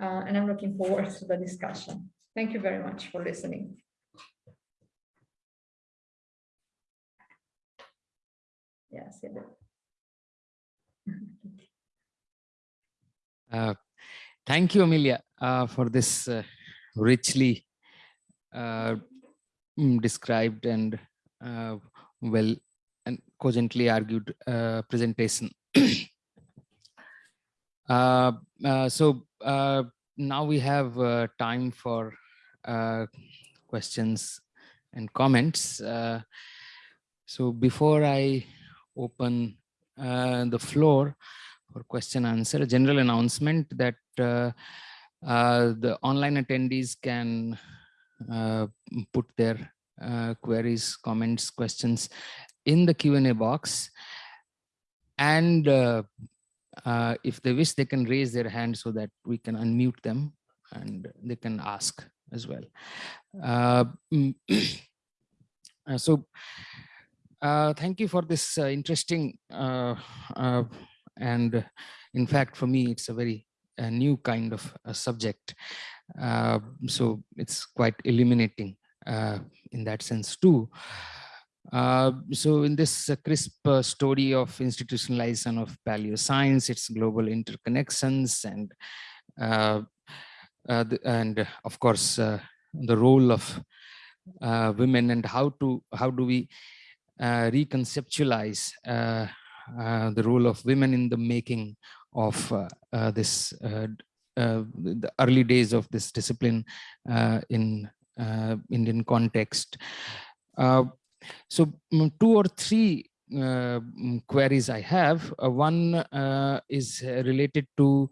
Uh, and I'm looking forward to the discussion. Thank you very much for listening. Yes, uh, thank you, Amelia, uh, for this uh, richly uh, mm, described and uh, well and cogently argued uh, presentation. [coughs] Uh, so now we have time for questions and comments. so before I open the floor for question answer, a general announcement that the online attendees can uh, put their uh, queries, comments, questions in the Q&A box. And if they wish, they can raise their hand so that we can unmute them and they can ask as well. Mm, [clears throat] so uh, thank you for this uh, interesting uh, and in fact for me it's a very a new kind of a subject. Uh, so it's quite illuminating uh, in that sense too. Uh, so in this uh, crisp uh, story of institutionalization of paleo science, its global interconnections and uh, and of course the role of women and how to how do we reconceptualize the role of women in the making of uh, uh, this uh, the early days of this discipline in Indian context. so mm, two or three uh, mm, queries I have. Uh, one uh, is related to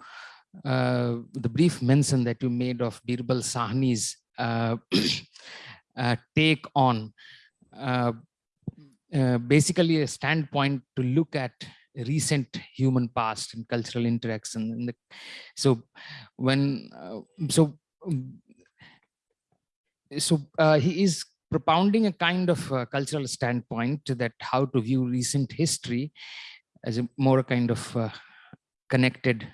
the brief mention that you made of Birbal Sahni's [clears throat] take on basically a standpoint to look at recent human past and cultural interaction and the, so when uh, so um, so uh, he is propounding a kind of uh, cultural standpoint that how to view recent history as a more kind of uh, connected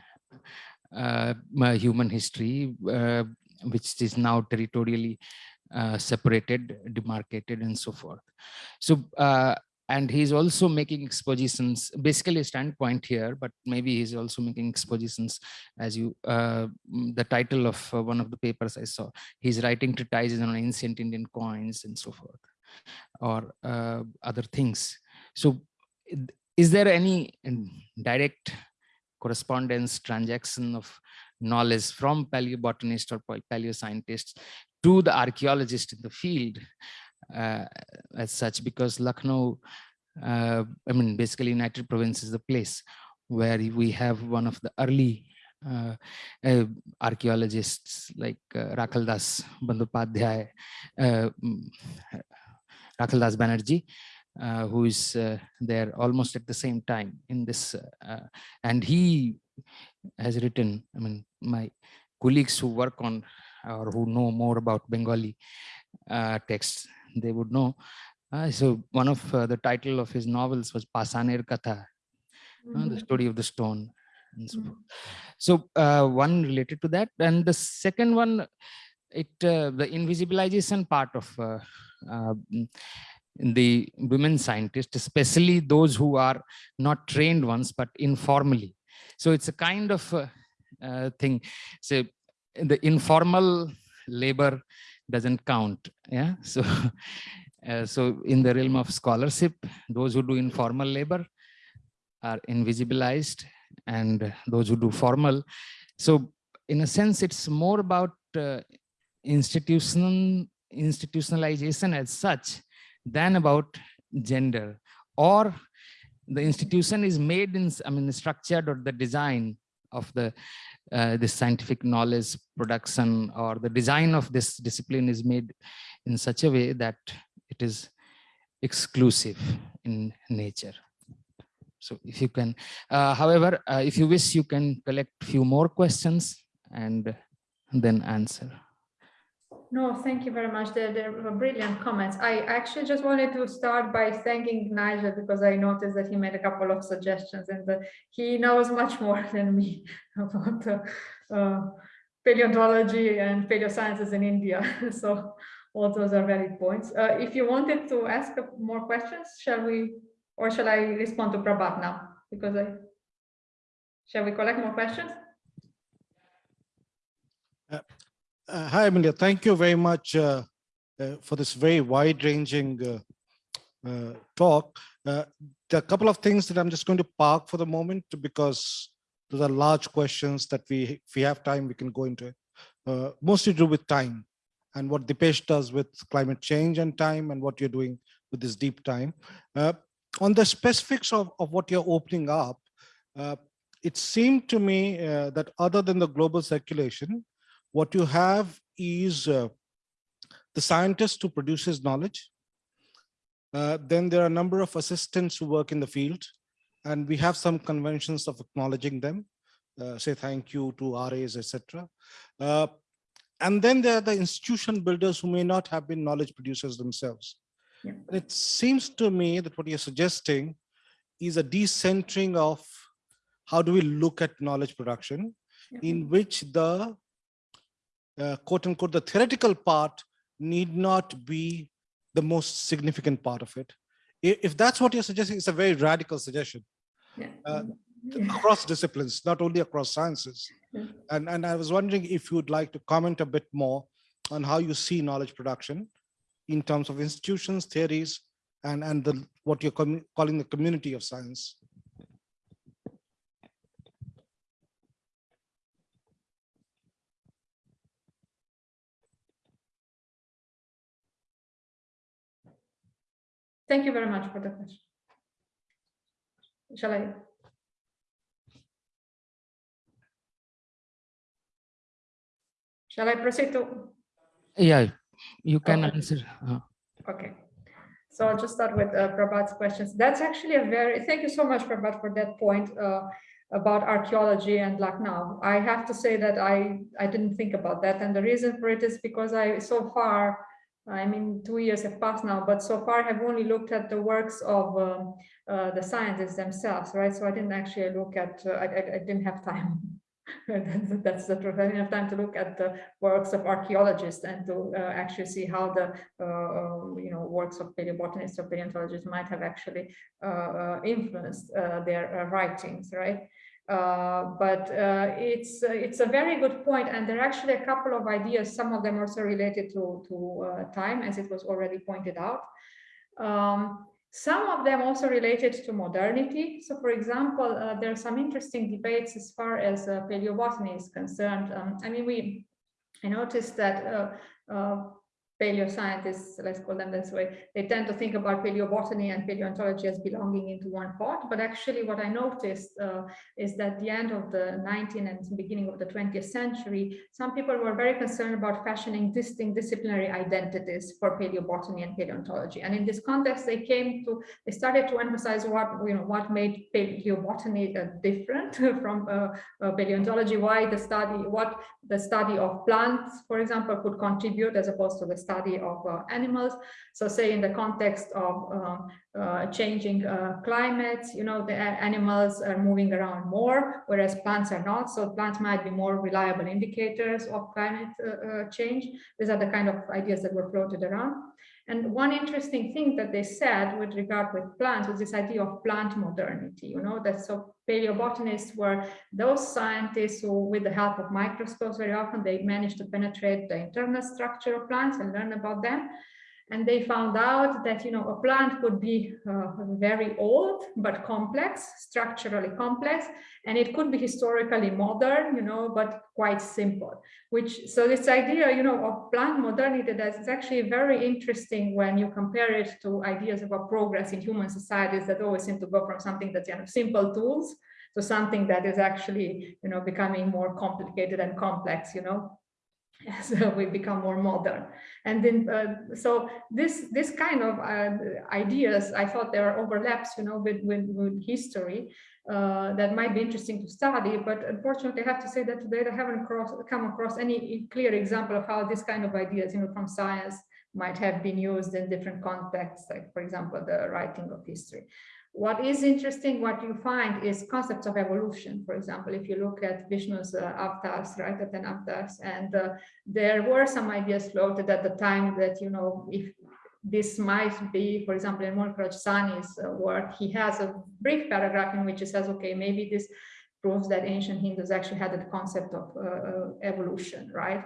uh, human history uh, which is now territorially separated demarcated and so forth. So and he's also making expositions. Basically a standpoint here but maybe he's also making expositions as you uh, the title of uh, one of the papers i saw. He's writing treatises on ancient indian coins and so forth or uh, other things. So is there any direct correspondence transaction of knowledge from paleobotanist or paleoscientists to the archaeologist in the field as such because Lucknow, uh, I mean, basically United Province is the place where we have one of the early uh, uh, archaeologists like uh, Rakhaldas Bandyopadhyay, uh, mm, Rakhaldas Banerjee, uh, who is uh, there almost at the same time in this, and he has written, I mean, my colleagues who work on or who know more about Bengali texts they would know. Uh, so one of uh, the title of his novels was Pasaner Katha, mm -hmm. the mm-hmm. story of the stone. And so, mm -hmm. so uh, one related to that, and the second one, it uh, the invisibilization part of uh, uh, the women scientists, especially those who are not trained ones, but informally. So it's a kind of uh, uh, thing. So the informal labor doesn't count. Yeah. [laughs] So, uh, so in the realm of scholarship, those who do informal labor are invisibilized and those who do formal. So in a sense, it's more about uh, institutional institutionalization as such than about gender or the institution is made in i mean structured or the design of the uh, this scientific knowledge production or the design of this discipline is made in such a way that it is exclusive in nature. So if you can uh, however uh, if you wish you can collect few more questions and then answer no, thank you very much. They're, they're brilliant comments. I actually just wanted to start by thanking Nigel because I noticed that he made a couple of suggestions and he knows much more [laughs] than me about uh, uh, paleontology and paleosciences in India. [laughs] so all those are valid points. Uh, if you wanted to ask more questions, shall we, or shall I respond to Prabhat now? Because I, shall we collect more questions? Uh, uh, hi, Amelia. Thank you very much uh, uh, for this very wide-ranging uh, uh, talk. Uh, there are a couple of things that I'm just going to park for the moment because those are large questions that we, if we have time, we can go into mostly to do with time and what Dipesh does with climate change and time and what you're doing with this deep time. on the specifics of, of what you're opening up, it seemed to me that other than the global circulation, what you have is uh, the scientist who produces knowledge. Uh, then there are a number of assistants who work in the field, and we have some conventions of acknowledging them, uh, say thank you to RAs, etc. Uh, and then there are the institution builders who may not have been knowledge producers themselves. Yeah. It seems to me that what you're suggesting is a decentering of how do we look at knowledge production yeah. in which the uh, quote unquote, the theoretical part need not be the most significant part of it. If that's what you're suggesting, it's a very radical suggestion. Yeah. Uh, across disciplines, not only across sciences. Yeah. And, and I was wondering if you'd like to comment a bit more on how you see knowledge production in terms of institutions, theories, and, and the, what you're calling the community of science. Thank you very much for the question. Shall I? Shall I proceed to? Yeah, you can okay. answer. Uh. Okay. So I'll just start with uh, Prabhat's questions. That's actually a very, thank you so much, Prabhat, for that point uh, about archaeology and Lucknow. I have to say that I, I didn't think about that. And the reason for it is because I so far I mean, two years have passed now, but so far I've only looked at the works of um, uh, the scientists themselves, right? So I didn't actually look at, uh, I, I, I, didn't have time. [laughs] that's, the truth. I didn't have time to look at the works of archaeologists and to uh, actually see how the, uh, um, you know, works of paleobotanists or paleontologists might have actually uh, uh, influenced their writings, right? Uh, but uh, it's uh, it's a very good point, and there are actually a couple of ideas. Some of them also related to to uh, time, as it was already pointed out. Um, some of them also related to modernity. So, for example, uh, there are some interesting debates as far as paleobotany is concerned. Um, I mean, we I noticed that paleoscientists, let's call them this way, they tend to think about paleobotany and paleontology as belonging into one pot. But actually what I noticed uh, is that the end of the 19th and beginning of the 20th century, some people were very concerned about fashioning distinct disciplinary identities for paleobotany and paleontology. And in this context, they came to, they started to emphasize what, you know, what made paleobotany uh, different [laughs] from uh, uh, paleontology, why the study, what the study of plants, for example, could contribute as opposed to the study of uh, animals. So say in the context of um, uh, changing uh, climates, you know, the animals are moving around more, whereas plants are not. So plants might be more reliable indicators of climate change. These are the kind of ideas that were floated around. And one interesting thing that they said with regard with plants was this idea of plant modernity, you know, that so paleobotanists were those scientists who, with the help of microscopes, very often they managed to penetrate the internal structure of plants and learn about them and they found out that you know a plant could be uh, very old but complex structurally complex and it could be historically modern you know but quite simple which so this idea you know of plant modernity that's actually very interesting when you compare it to ideas about progress in human societies that always seem to go from something that's kind of simple tools to something that is actually you know becoming more complicated and complex you know [laughs] as uh, we become more modern. And then uh, so this this kind of uh, ideas i thought there are overlaps you know with with, with history uh, that might be interesting to study. But unfortunately i have to say that today i haven't cross, come across any clear example of how this kind of ideas you know from science might have been used in different contexts like for example the writing of history what is interesting, what you find is concepts of evolution. For example, if you look at Vishnu's uh, avatars, right, at an avatars, and uh, there were some ideas floated at the time that, you know, if this might be, for example, in Mulkraj Sahni's uh, work, he has a brief paragraph in which he says, okay, maybe this proves that ancient Hindus actually had the concept of uh, uh, evolution, right?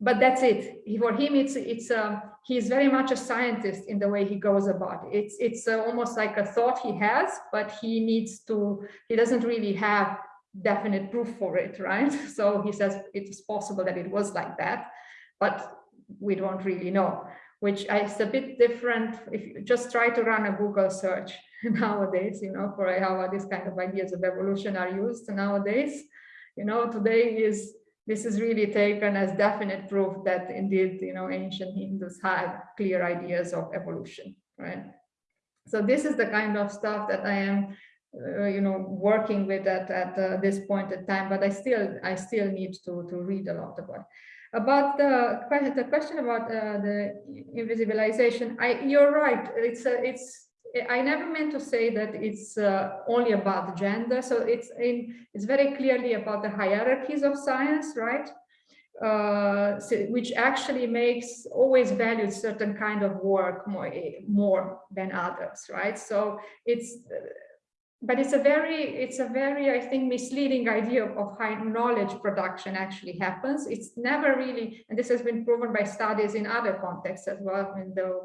But that's it. For him, it's it's um, he's very much a scientist in the way he goes about it. It's it's uh, almost like a thought he has, but he needs to. He doesn't really have definite proof for it, right? [laughs] So he says it is possible that it was like that, but we don't really know. Which is a bit different if you just try to run a Google search [laughs] nowadays, you know, for how these kind of ideas of evolution are used nowadays. You know, today is this is really taken as definite proof that indeed, you know, ancient Hindus had clear ideas of evolution, right? So this is the kind of stuff that I am, uh, you know, working with at, at uh, this point in time, but I still, I still need to, to read a lot about about the question, the question about uh, the invisibilization, I, you're right. It's a, it's I never meant to say that it's uh, only about gender. So it's in, it's very clearly about the hierarchies of science, right? Uh, so, which actually makes always valued certain kind of work more, more than others, right? So it's but it's a very it's a very i think misleading idea of how knowledge production actually happens. It's never really and this has been proven by studies in other contexts as well in the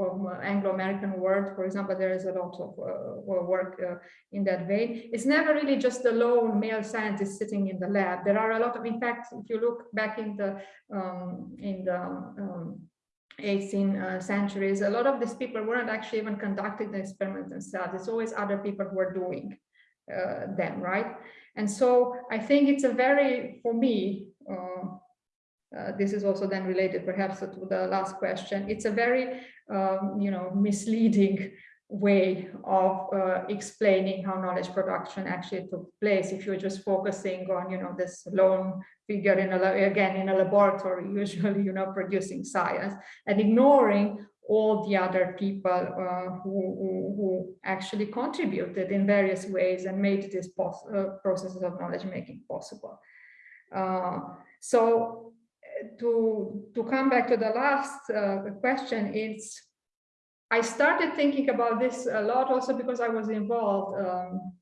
um, anglo-american world for example there is a lot of uh, work uh, in that vein. It's never really just the lone male scientist sitting in the lab. There are a lot of in fact if you look back in the um, in the um, 18th uh, centuries, a lot of these people weren't actually even conducting the experiments themselves. It's always other people who are doing uh, them, right? And so I think it's a very, for me, uh, uh this is also then related perhaps to the last question. It's a very, um, you know, misleading way of uh, explaining how knowledge production actually took place. If you're just focusing on you know this lone figure in a again in a laboratory [laughs] usually you know producing science and ignoring all the other people uh, who, who, who, actually contributed in various ways and made this uh, processes of knowledge making possible. Uh, so to to come back to the last uh, question it's I started thinking about this a lot also because I was involved um,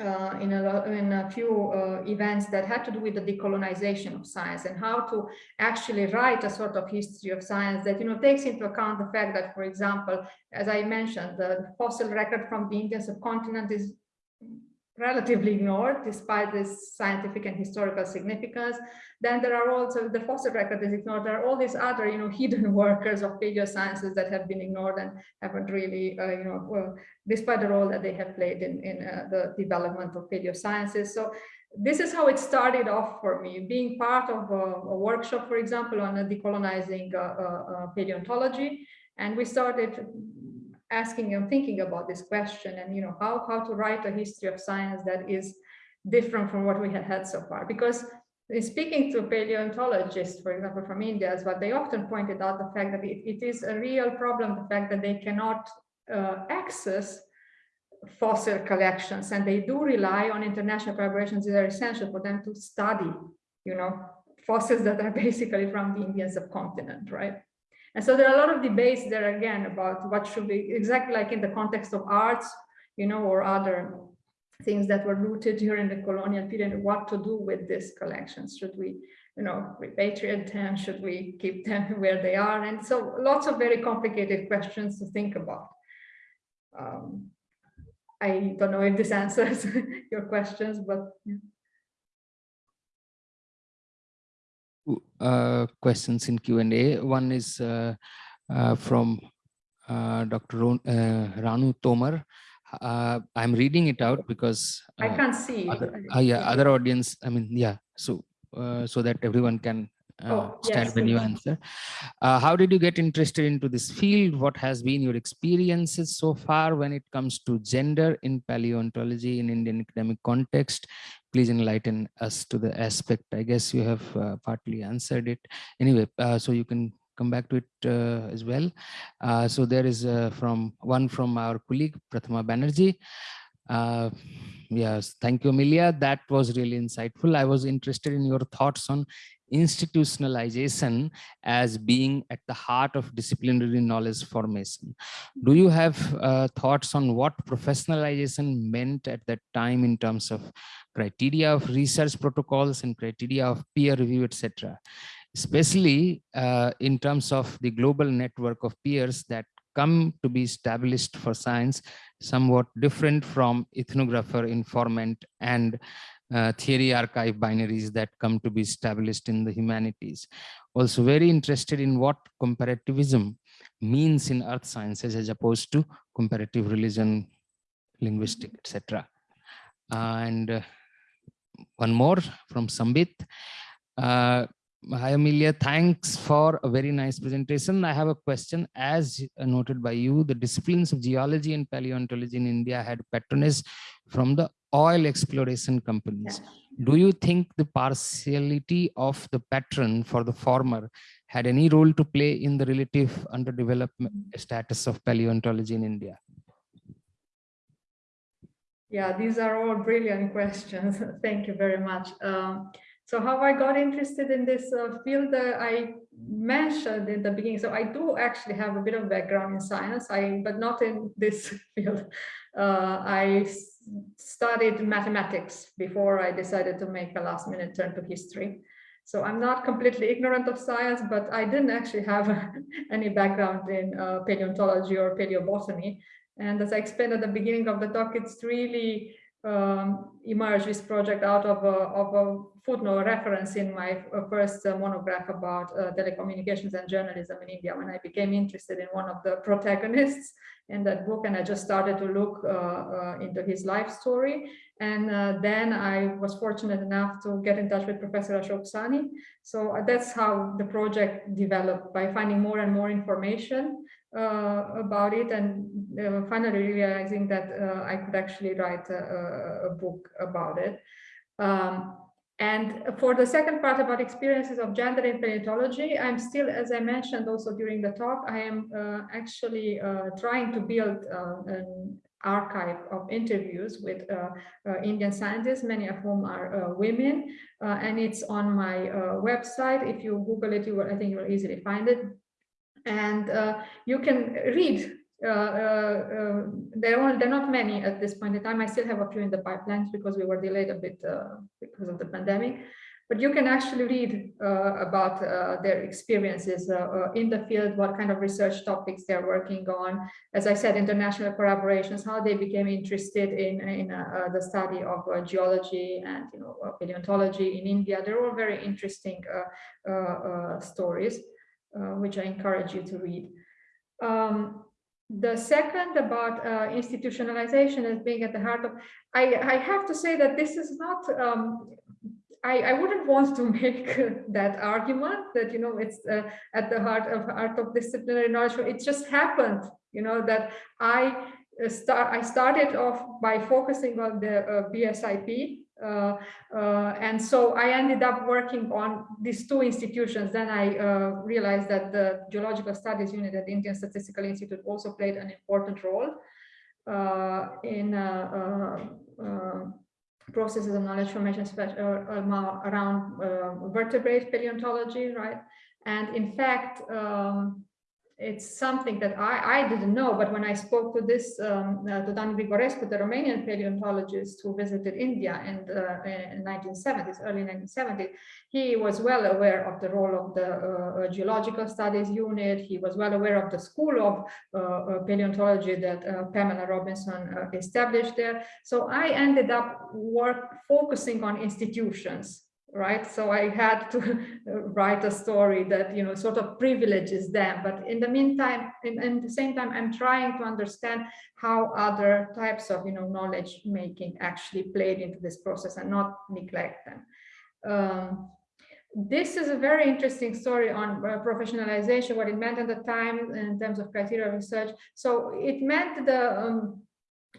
uh, in, a, in a few uh, events that had to do with the decolonization of science and how to actually write a sort of history of science that you know takes into account the fact that, for example, as I mentioned, the fossil record from the Indian subcontinent is relatively ignored despite this scientific and historical significance. Then there are also the fossil record is ignored. There are all these other, you know, hidden [laughs] workers of paleosciences that have been ignored and haven't really, uh, you know, well, despite the role that they have played in, in uh, the development of paleosciences. So this is how it started off for me, being part of a, a workshop, for example, on decolonizing uh, uh, uh, paleontology. And we started asking and thinking about this question and you know how how to write a history of science that is different from what we had had so far. Because in speaking to paleontologists for example from india as well they often pointed out the fact that it, it is a real problem the fact that they cannot uh, access fossil collections and they do rely on international collaborations that are essential for them to study you know fossils that are [laughs] basically from the indian subcontinent right And so there are a lot of debates there again about what should be exactly like in the context of arts, you know, or other things that were looted during the colonial period, what to do with these collections. Should we, you know, repatriate them? Should we keep them [laughs] where they are? And so lots of very complicated questions to think about. Um, I don't know if this [laughs] answers your questions, but yeah. Uh, questions in Q&A. One is uh, uh, from uh, Dr. Ron, uh, Ranu Tomar. Uh, I'm reading it out because I can't see. other, uh, yeah, other audience, I mean, yeah, so uh, so that everyone can uh, Oh, stand yes, when you answer. Uh, how did you get interested into this field? What has been your experiences so far when it comes to gender in paleontology in Indian academic context? Please enlighten us to the aspect. I guess you have uh, partly answered it. Anyway, uh, so you can come back to it uh, as well. Uh, so there is uh, from one from our colleague Prathama Banerjee. Uh, yes, thank you, Amelia. That was really insightful. I was interested in your thoughts on institutionalization as being at the heart of disciplinary knowledge formation. Do you have uh, thoughts on what professionalization meant at that time in terms of criteria of research protocols and criteria of peer review, etc.? Especially uh, in terms of the global network of peers that come to be established for science, somewhat different from ethnographer, informant, and uh, theory archive binaries that come to be established in the humanities. Also very interested in what comparativism means in earth sciences as opposed to comparative religion, linguistic, etc. and uh, one more from Sambit. Uh, Hi, Amelia. Thanks for a very nice presentation. I have a question. As noted by you, the disciplines of geology and paleontology in India had patronage from the oil exploration companies. Do you think the partiality of the patron for the former had any role to play in the relative underdevelopment status of paleontology in India? Yeah, these are all brilliant questions. [laughs] Thank you very much. Um, so how I got interested in this uh, field, uh, I mentioned in the beginning. So I do actually have a bit of background in science, I but not in this [laughs] field. Uh, I studied mathematics before I decided to make a last minute turn to history. So I'm not completely ignorant of science, but I didn't actually have [laughs] any background in uh, paleontology or paleobotany. And as I explained at the beginning of the talk, it's really um, emerged this project out of a, of a footnote reference in my uh, first uh, monograph about uh, telecommunications and journalism in India when I became interested in one of the protagonists in that book. And I just started to look uh, uh, into his life story and uh, then I was fortunate enough to get in touch with Professor Ashok Sahni so that's how the project developed by finding more and more information uh, about it and uh, finally realizing that uh, I could actually write a, a book about it. Um, and for the second part about experiences of gender in paleontology, I'm still, as I mentioned also during the talk, I am uh, actually uh, trying to build uh, an archive of interviews with uh, uh, Indian scientists, many of whom are uh, women, and it's on my website. If you Google it, you will, I think you will easily find it and uh, you can read. Uh, uh, there are there are not many at this point in time. I still have a few in the pipelines because we were delayed a bit because of the pandemic. But you can actually read uh, about uh, their experiences uh, in the field, what kind of research topics they're working on. As I said, international collaborations, how they became interested in in the study of geology and you know paleontology in India. They're all very interesting stories uh, which I encourage you to read. Um, the second about uh, institutionalization as being at the heart of, I, I have to say that this is not, um, I, I wouldn't want to [laughs] make that argument that, you know, it's uh, at the heart of art of disciplinary knowledge. It just happened, you know, that I start, I started off by focusing on the uh, BSIP uh, uh, and so I ended up working on these two institutions. Then I uh, realized that the Geological Studies Unit at the Indian Statistical Institute also played an important role in processes of knowledge formation uh, um, around uh, vertebrate paleontology, right? And in fact, um, it's something that I, I didn't know, but when I spoke to this, um, uh, to Dan Grigorescu, the Romanian paleontologist who visited India in the in 1970s, early 1970s, he was well aware of the role of the uh, geological studies unit. He was well aware of the school of uh, uh paleontology that uh, Pamela Robinson uh, established there. So I ended up work focusing on institutions right? So I had to [laughs] write a story that, you know, sort of privileges them. But in the meantime, in, in, the same time, I'm trying to understand how other types of, you know, knowledge making actually played into this process and not neglect them. Um, this is a very interesting story on uh, professionalization, what it meant at the time in terms of criteria research. So it meant the um,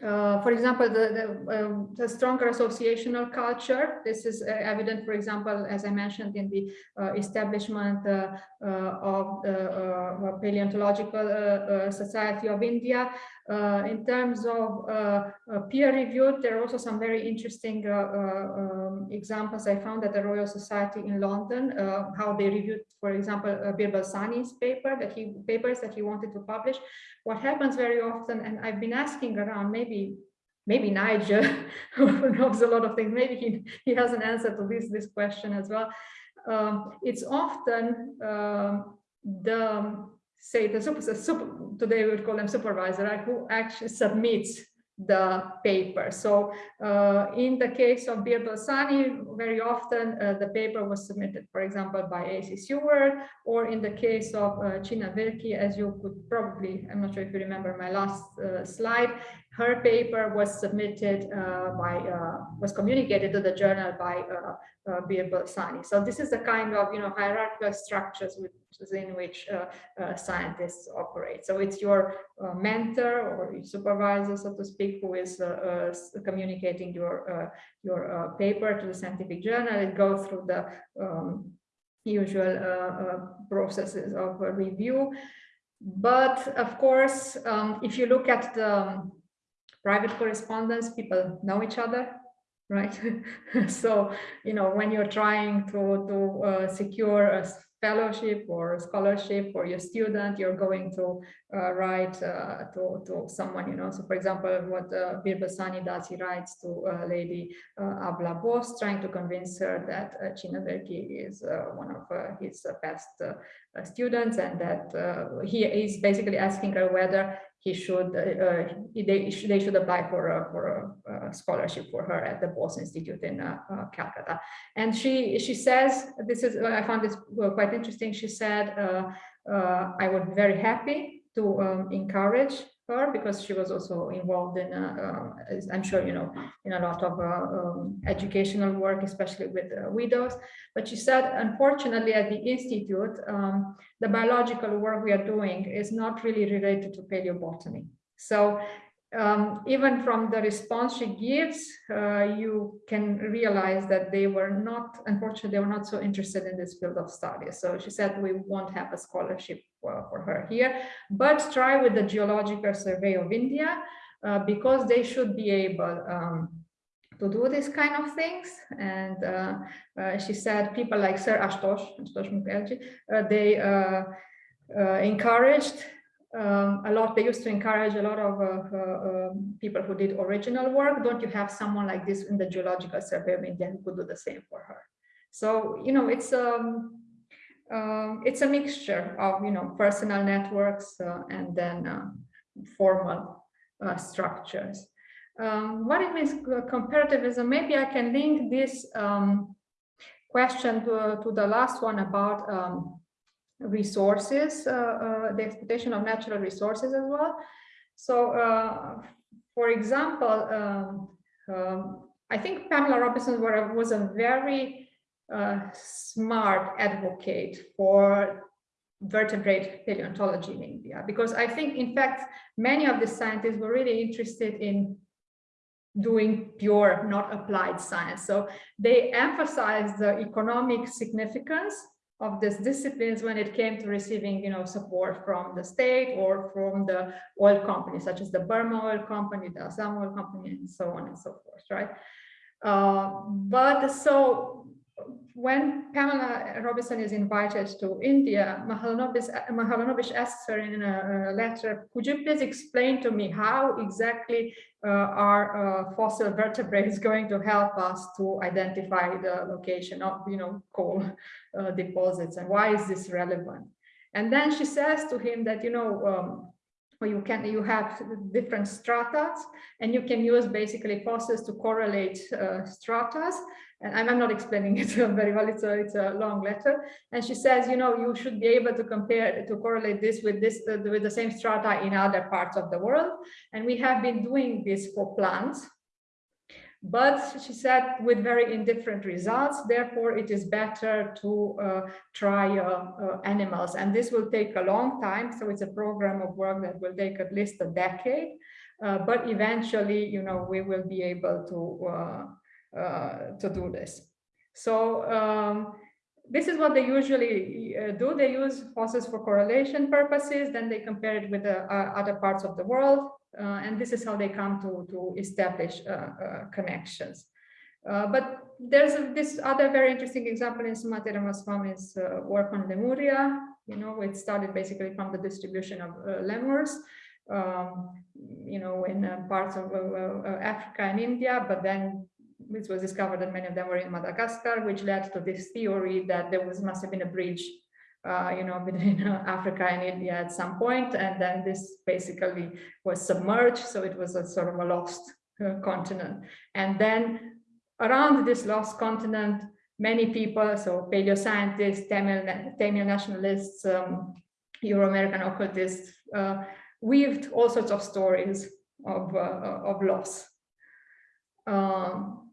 uh, for example, the, the, um, the, stronger associational culture. This is uh, evident, for example, as I mentioned in the uh, establishment uh, uh, of the Paleontological Society of India. Uh, in terms of uh, uh, peer review, there are also some very interesting um, examples I found at the Royal Society in London, how they reviewed, for example, Birbal Sahni's paper that he papers that he wanted to publish. What happens very often, and I've been asking around, maybe maybe Nigel [laughs] who knows a lot of things, maybe he, he has an answer to this, this question as well. Um, it's often um, the, say the super, super, today we would call them supervisor, right, who actually submits the paper. So uh, in the case of Birbal Sahni, very often uh, the paper was submitted, for example, by A.C. Seward, or in the case of uh, Chinna Virkki, as you could probably, I'm not sure if you remember my last uh, slide, her paper was submitted uh, by, uh, was communicated to the journal by uh, uh, Birbal Sahni. So this is the kind of, you know, hierarchical structures within which uh, uh, scientists operate. So it's your uh, mentor or your supervisor, so to speak, who is communicating your, your paper to the scientific journal. It goes through the um, usual processes of review. But of course, um, if you look at the um, private correspondence, people know each other, right? [laughs] so, you know, when you're trying to, to uh, secure a fellowship or scholarship for your student, you're going to uh, write uh, to, to someone, you know, so for example, what uh, Birbal Sahni does, he writes to uh, Lady uh, Abala Bose, trying to convince her that uh, Chinna Virkki is uh, one of his best students and that he is basically asking her whether he should uh, uh they, should, they should apply for a, for a, scholarship for her at the Bose Institute in uh, uh, Calcutta. And she she says this is I found this quite interesting. She said uh, uh, I would be very happy to um, encourage her because she was also involved in, uh, uh, I'm sure you know, in a lot of uh, um, educational work, especially with widows. But she said, unfortunately, at the Institute, um, the biological work we are doing is not really related to paleobotany. So um, even from the response she gives, uh, you can realize that they were not, unfortunately, they were not so interested in this field of study. So she said, we won't have a scholarship for, for her here, but try with the Geological Survey of India, uh, because they should be able um, to do this kind of things. And uh, uh she said people like Sir Ashutosh, Ashutosh Mukherjee, uh, they uh, encouraged um, a lot, they used to encourage a lot of uh, uh, um, people who did original work. Don't you have someone like this in the Geological Survey of India who could do the same for her? So, you know, it's um, uh, it's a mixture of, you know, personal networks uh, and then uh, formal uh, structures. Um, what it means comparativism, maybe I can link this um, question to, to the last one about um, resources, uh, uh, the exploitation of natural resources as well. So, uh, for example, um, um, I think Pamela Robinson was a very smart advocate for vertebrate paleontology in India, because I think, in fact, many of the scientists were really interested in doing pure, not applied science. So they emphasized the economic significance of these disciplines when it came to receiving, you know, support from the state or from the oil companies, such as the Burma Oil Company, the Assam Oil Company, and so on and so forth, right? Uh, but so when Pamela Robinson is invited to India, Mahalanobis asks her in a, letter, could you please explain to me how exactly uh, our uh, fossil vertebrate is going to help us to identify the location of, you know, coal uh, deposits and why is this relevant? And then she says to him that, you know, um, you can you have different stratas and you can use basically fossils to correlate uh, stratas. And I'm, I'm not explaining [laughs] it very well it's a it's a long letter. And she says you know you should be able to compare to correlate this with this uh, with the same strata in other parts of the world. And we have been doing this for plants but she said with very indifferent results therefore it is better to uh, try uh, uh, animals and this will take a long time so it's a program of work that will take at least a decade uh, but eventually you know we will be able to uh, uh, to do this so um, this is what they usually do. They use fossils for correlation purposes, then they compare it with the other parts of the world. Uh, and this is how they come to, to establish uh, uh, connections. but there's a, this other very interesting example in Sumati Ramaswamy's work on Lemuria. You know, it started basically from the distribution of lemurs. Um, you know, in uh, parts of uh, Africa and India, but then it was discovered that many of them were in Madagascar, which led to this theory that there was must have been a bridge uh, you know, [laughs] between Africa and India at some point, and then this basically was submerged, so it was a sort of a lost uh, continent. And then around this lost continent, many people, so paleoscientists, Tamil, Tamil nationalists, um, Euro-American occultists, uh, weaved all sorts of stories of, uh, of loss. Um,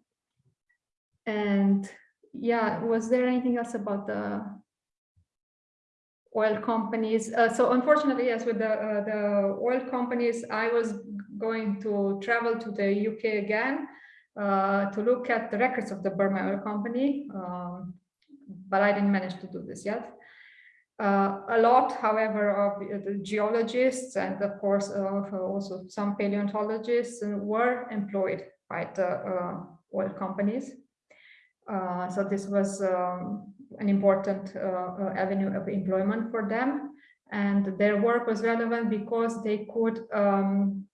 and yeah, was there anything else about the oil companies. Uh, so unfortunately, yes, with the, uh, the oil companies, I was going to travel to the UK again uh, to look at the records of the Burma Oil Company, um, but I didn't manage to do this yet. Uh, a lot, however, of the geologists and of course uh, also some paleontologists were employed by the uh, oil companies. so this was um, an important uh, uh, avenue of employment for them. And their work was relevant because they could um,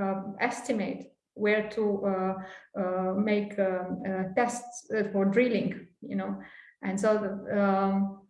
uh, estimate where to make um, tests for drilling, you know. And so the, um,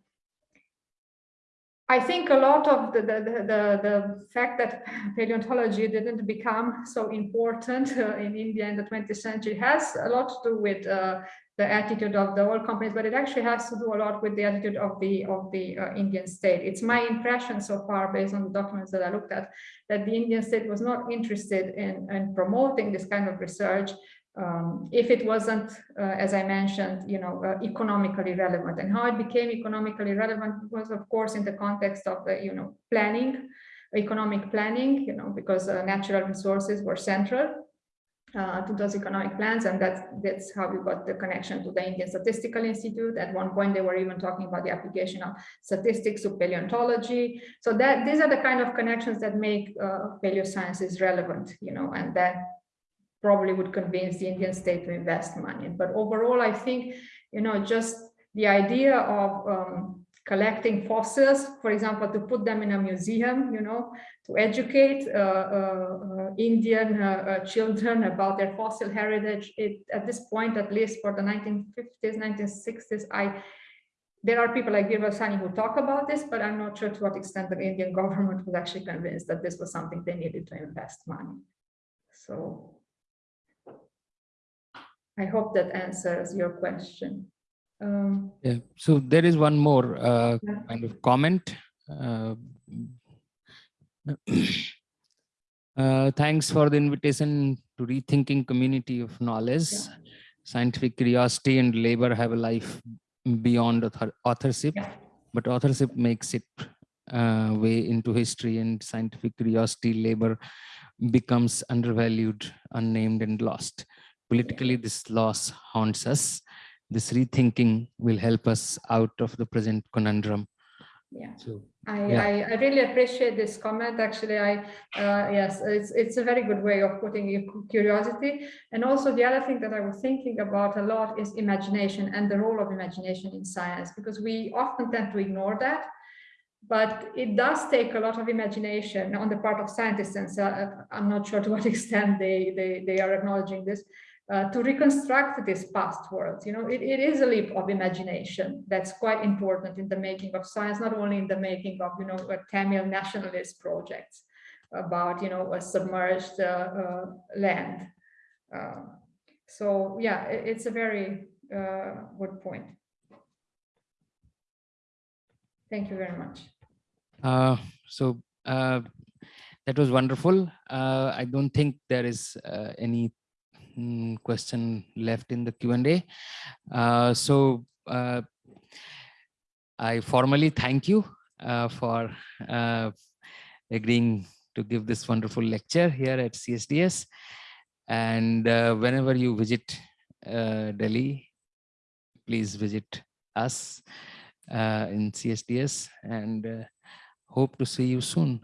I think a lot of the, the, the, the, fact that [laughs] paleontology didn't become so important uh, in India in the 20th century has a lot to do with uh, the attitude of the oil companies, but it actually has to do a lot with the attitude of the of the uh, Indian state. It's my impression so far, based on the documents that I looked at, that the Indian state was not interested in, in promoting this kind of research um, if it wasn't, uh, as I mentioned, you know, uh, economically relevant. And how it became economically relevant was, of course, in the context of the, you know, planning, economic planning, you know, because uh, natural resources were central uh, to those economic plans. And that's, that's how we got the connection to the Indian Statistical Institute. At one point, they were even talking about the application of statistics to paleontology. So that these are the kind of connections that make uh, paleosciences relevant, you know, and that probably would convince the Indian state to invest money. But overall, I think, you know, just the idea of um, collecting fossils, for example, to put them in a museum, you know, to educate uh, uh, uh Indian uh, uh, children about their fossil heritage. It, at this point, at least for the 1950s, 1960s, I there are people like Birbal Sahni who talk about this, but I'm not sure to what extent the Indian [laughs] government was actually convinced that this was something they needed to invest money. So I hope that answers your question. Um, yeah, so there is one more uh, yeah. kind of comment. Uh, [clears throat] uh, thanks for the invitation to rethinking community of knowledge. Yeah. Scientific curiosity and labor have a life beyond author authorship, yeah. but authorship makes it uh, way into history and scientific curiosity labor becomes undervalued, unnamed and lost. Politically, this loss haunts us this rethinking will help us out of the present conundrum. Yeah. So I, Yeah. I, I really appreciate this comment. Actually, I, uh, yes, it's, it's a very good way of putting your curiosity. And also the other thing that I was thinking about a lot is imagination and the role of imagination in science, because we often tend to ignore that. But it does take a lot of imagination on the part of scientists, and so uh, I'm not sure to what [laughs] extent they, they, they are acknowledging this, uh, to reconstruct this past world. You know, it, it is a leap of imagination that's quite important in the making of science, not only in the making of, you know, a Tamil nationalist projects about, you know, a submerged uh, uh, land. Uh, so yeah, it- it's a very uh, good point. Thank you very much. Uh, so that was wonderful. I don't think there is any mm, question left in the Q&A. Uh, so uh, I formally thank you uh, for uh, agreeing to give this wonderful lecture here at CSDS. And uh, whenever you visit uh, Delhi, please visit us in CSDS and hope to see you soon.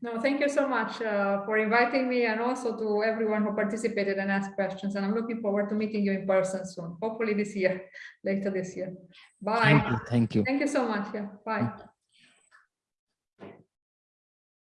No, thank you so much uh, for inviting me and also to everyone who participated and asked questions. And I'm looking forward to meeting you in person soon, hopefully this year, [laughs] later this year. Bye. Thank you. Thank you. Thank you so much. Yeah, bye.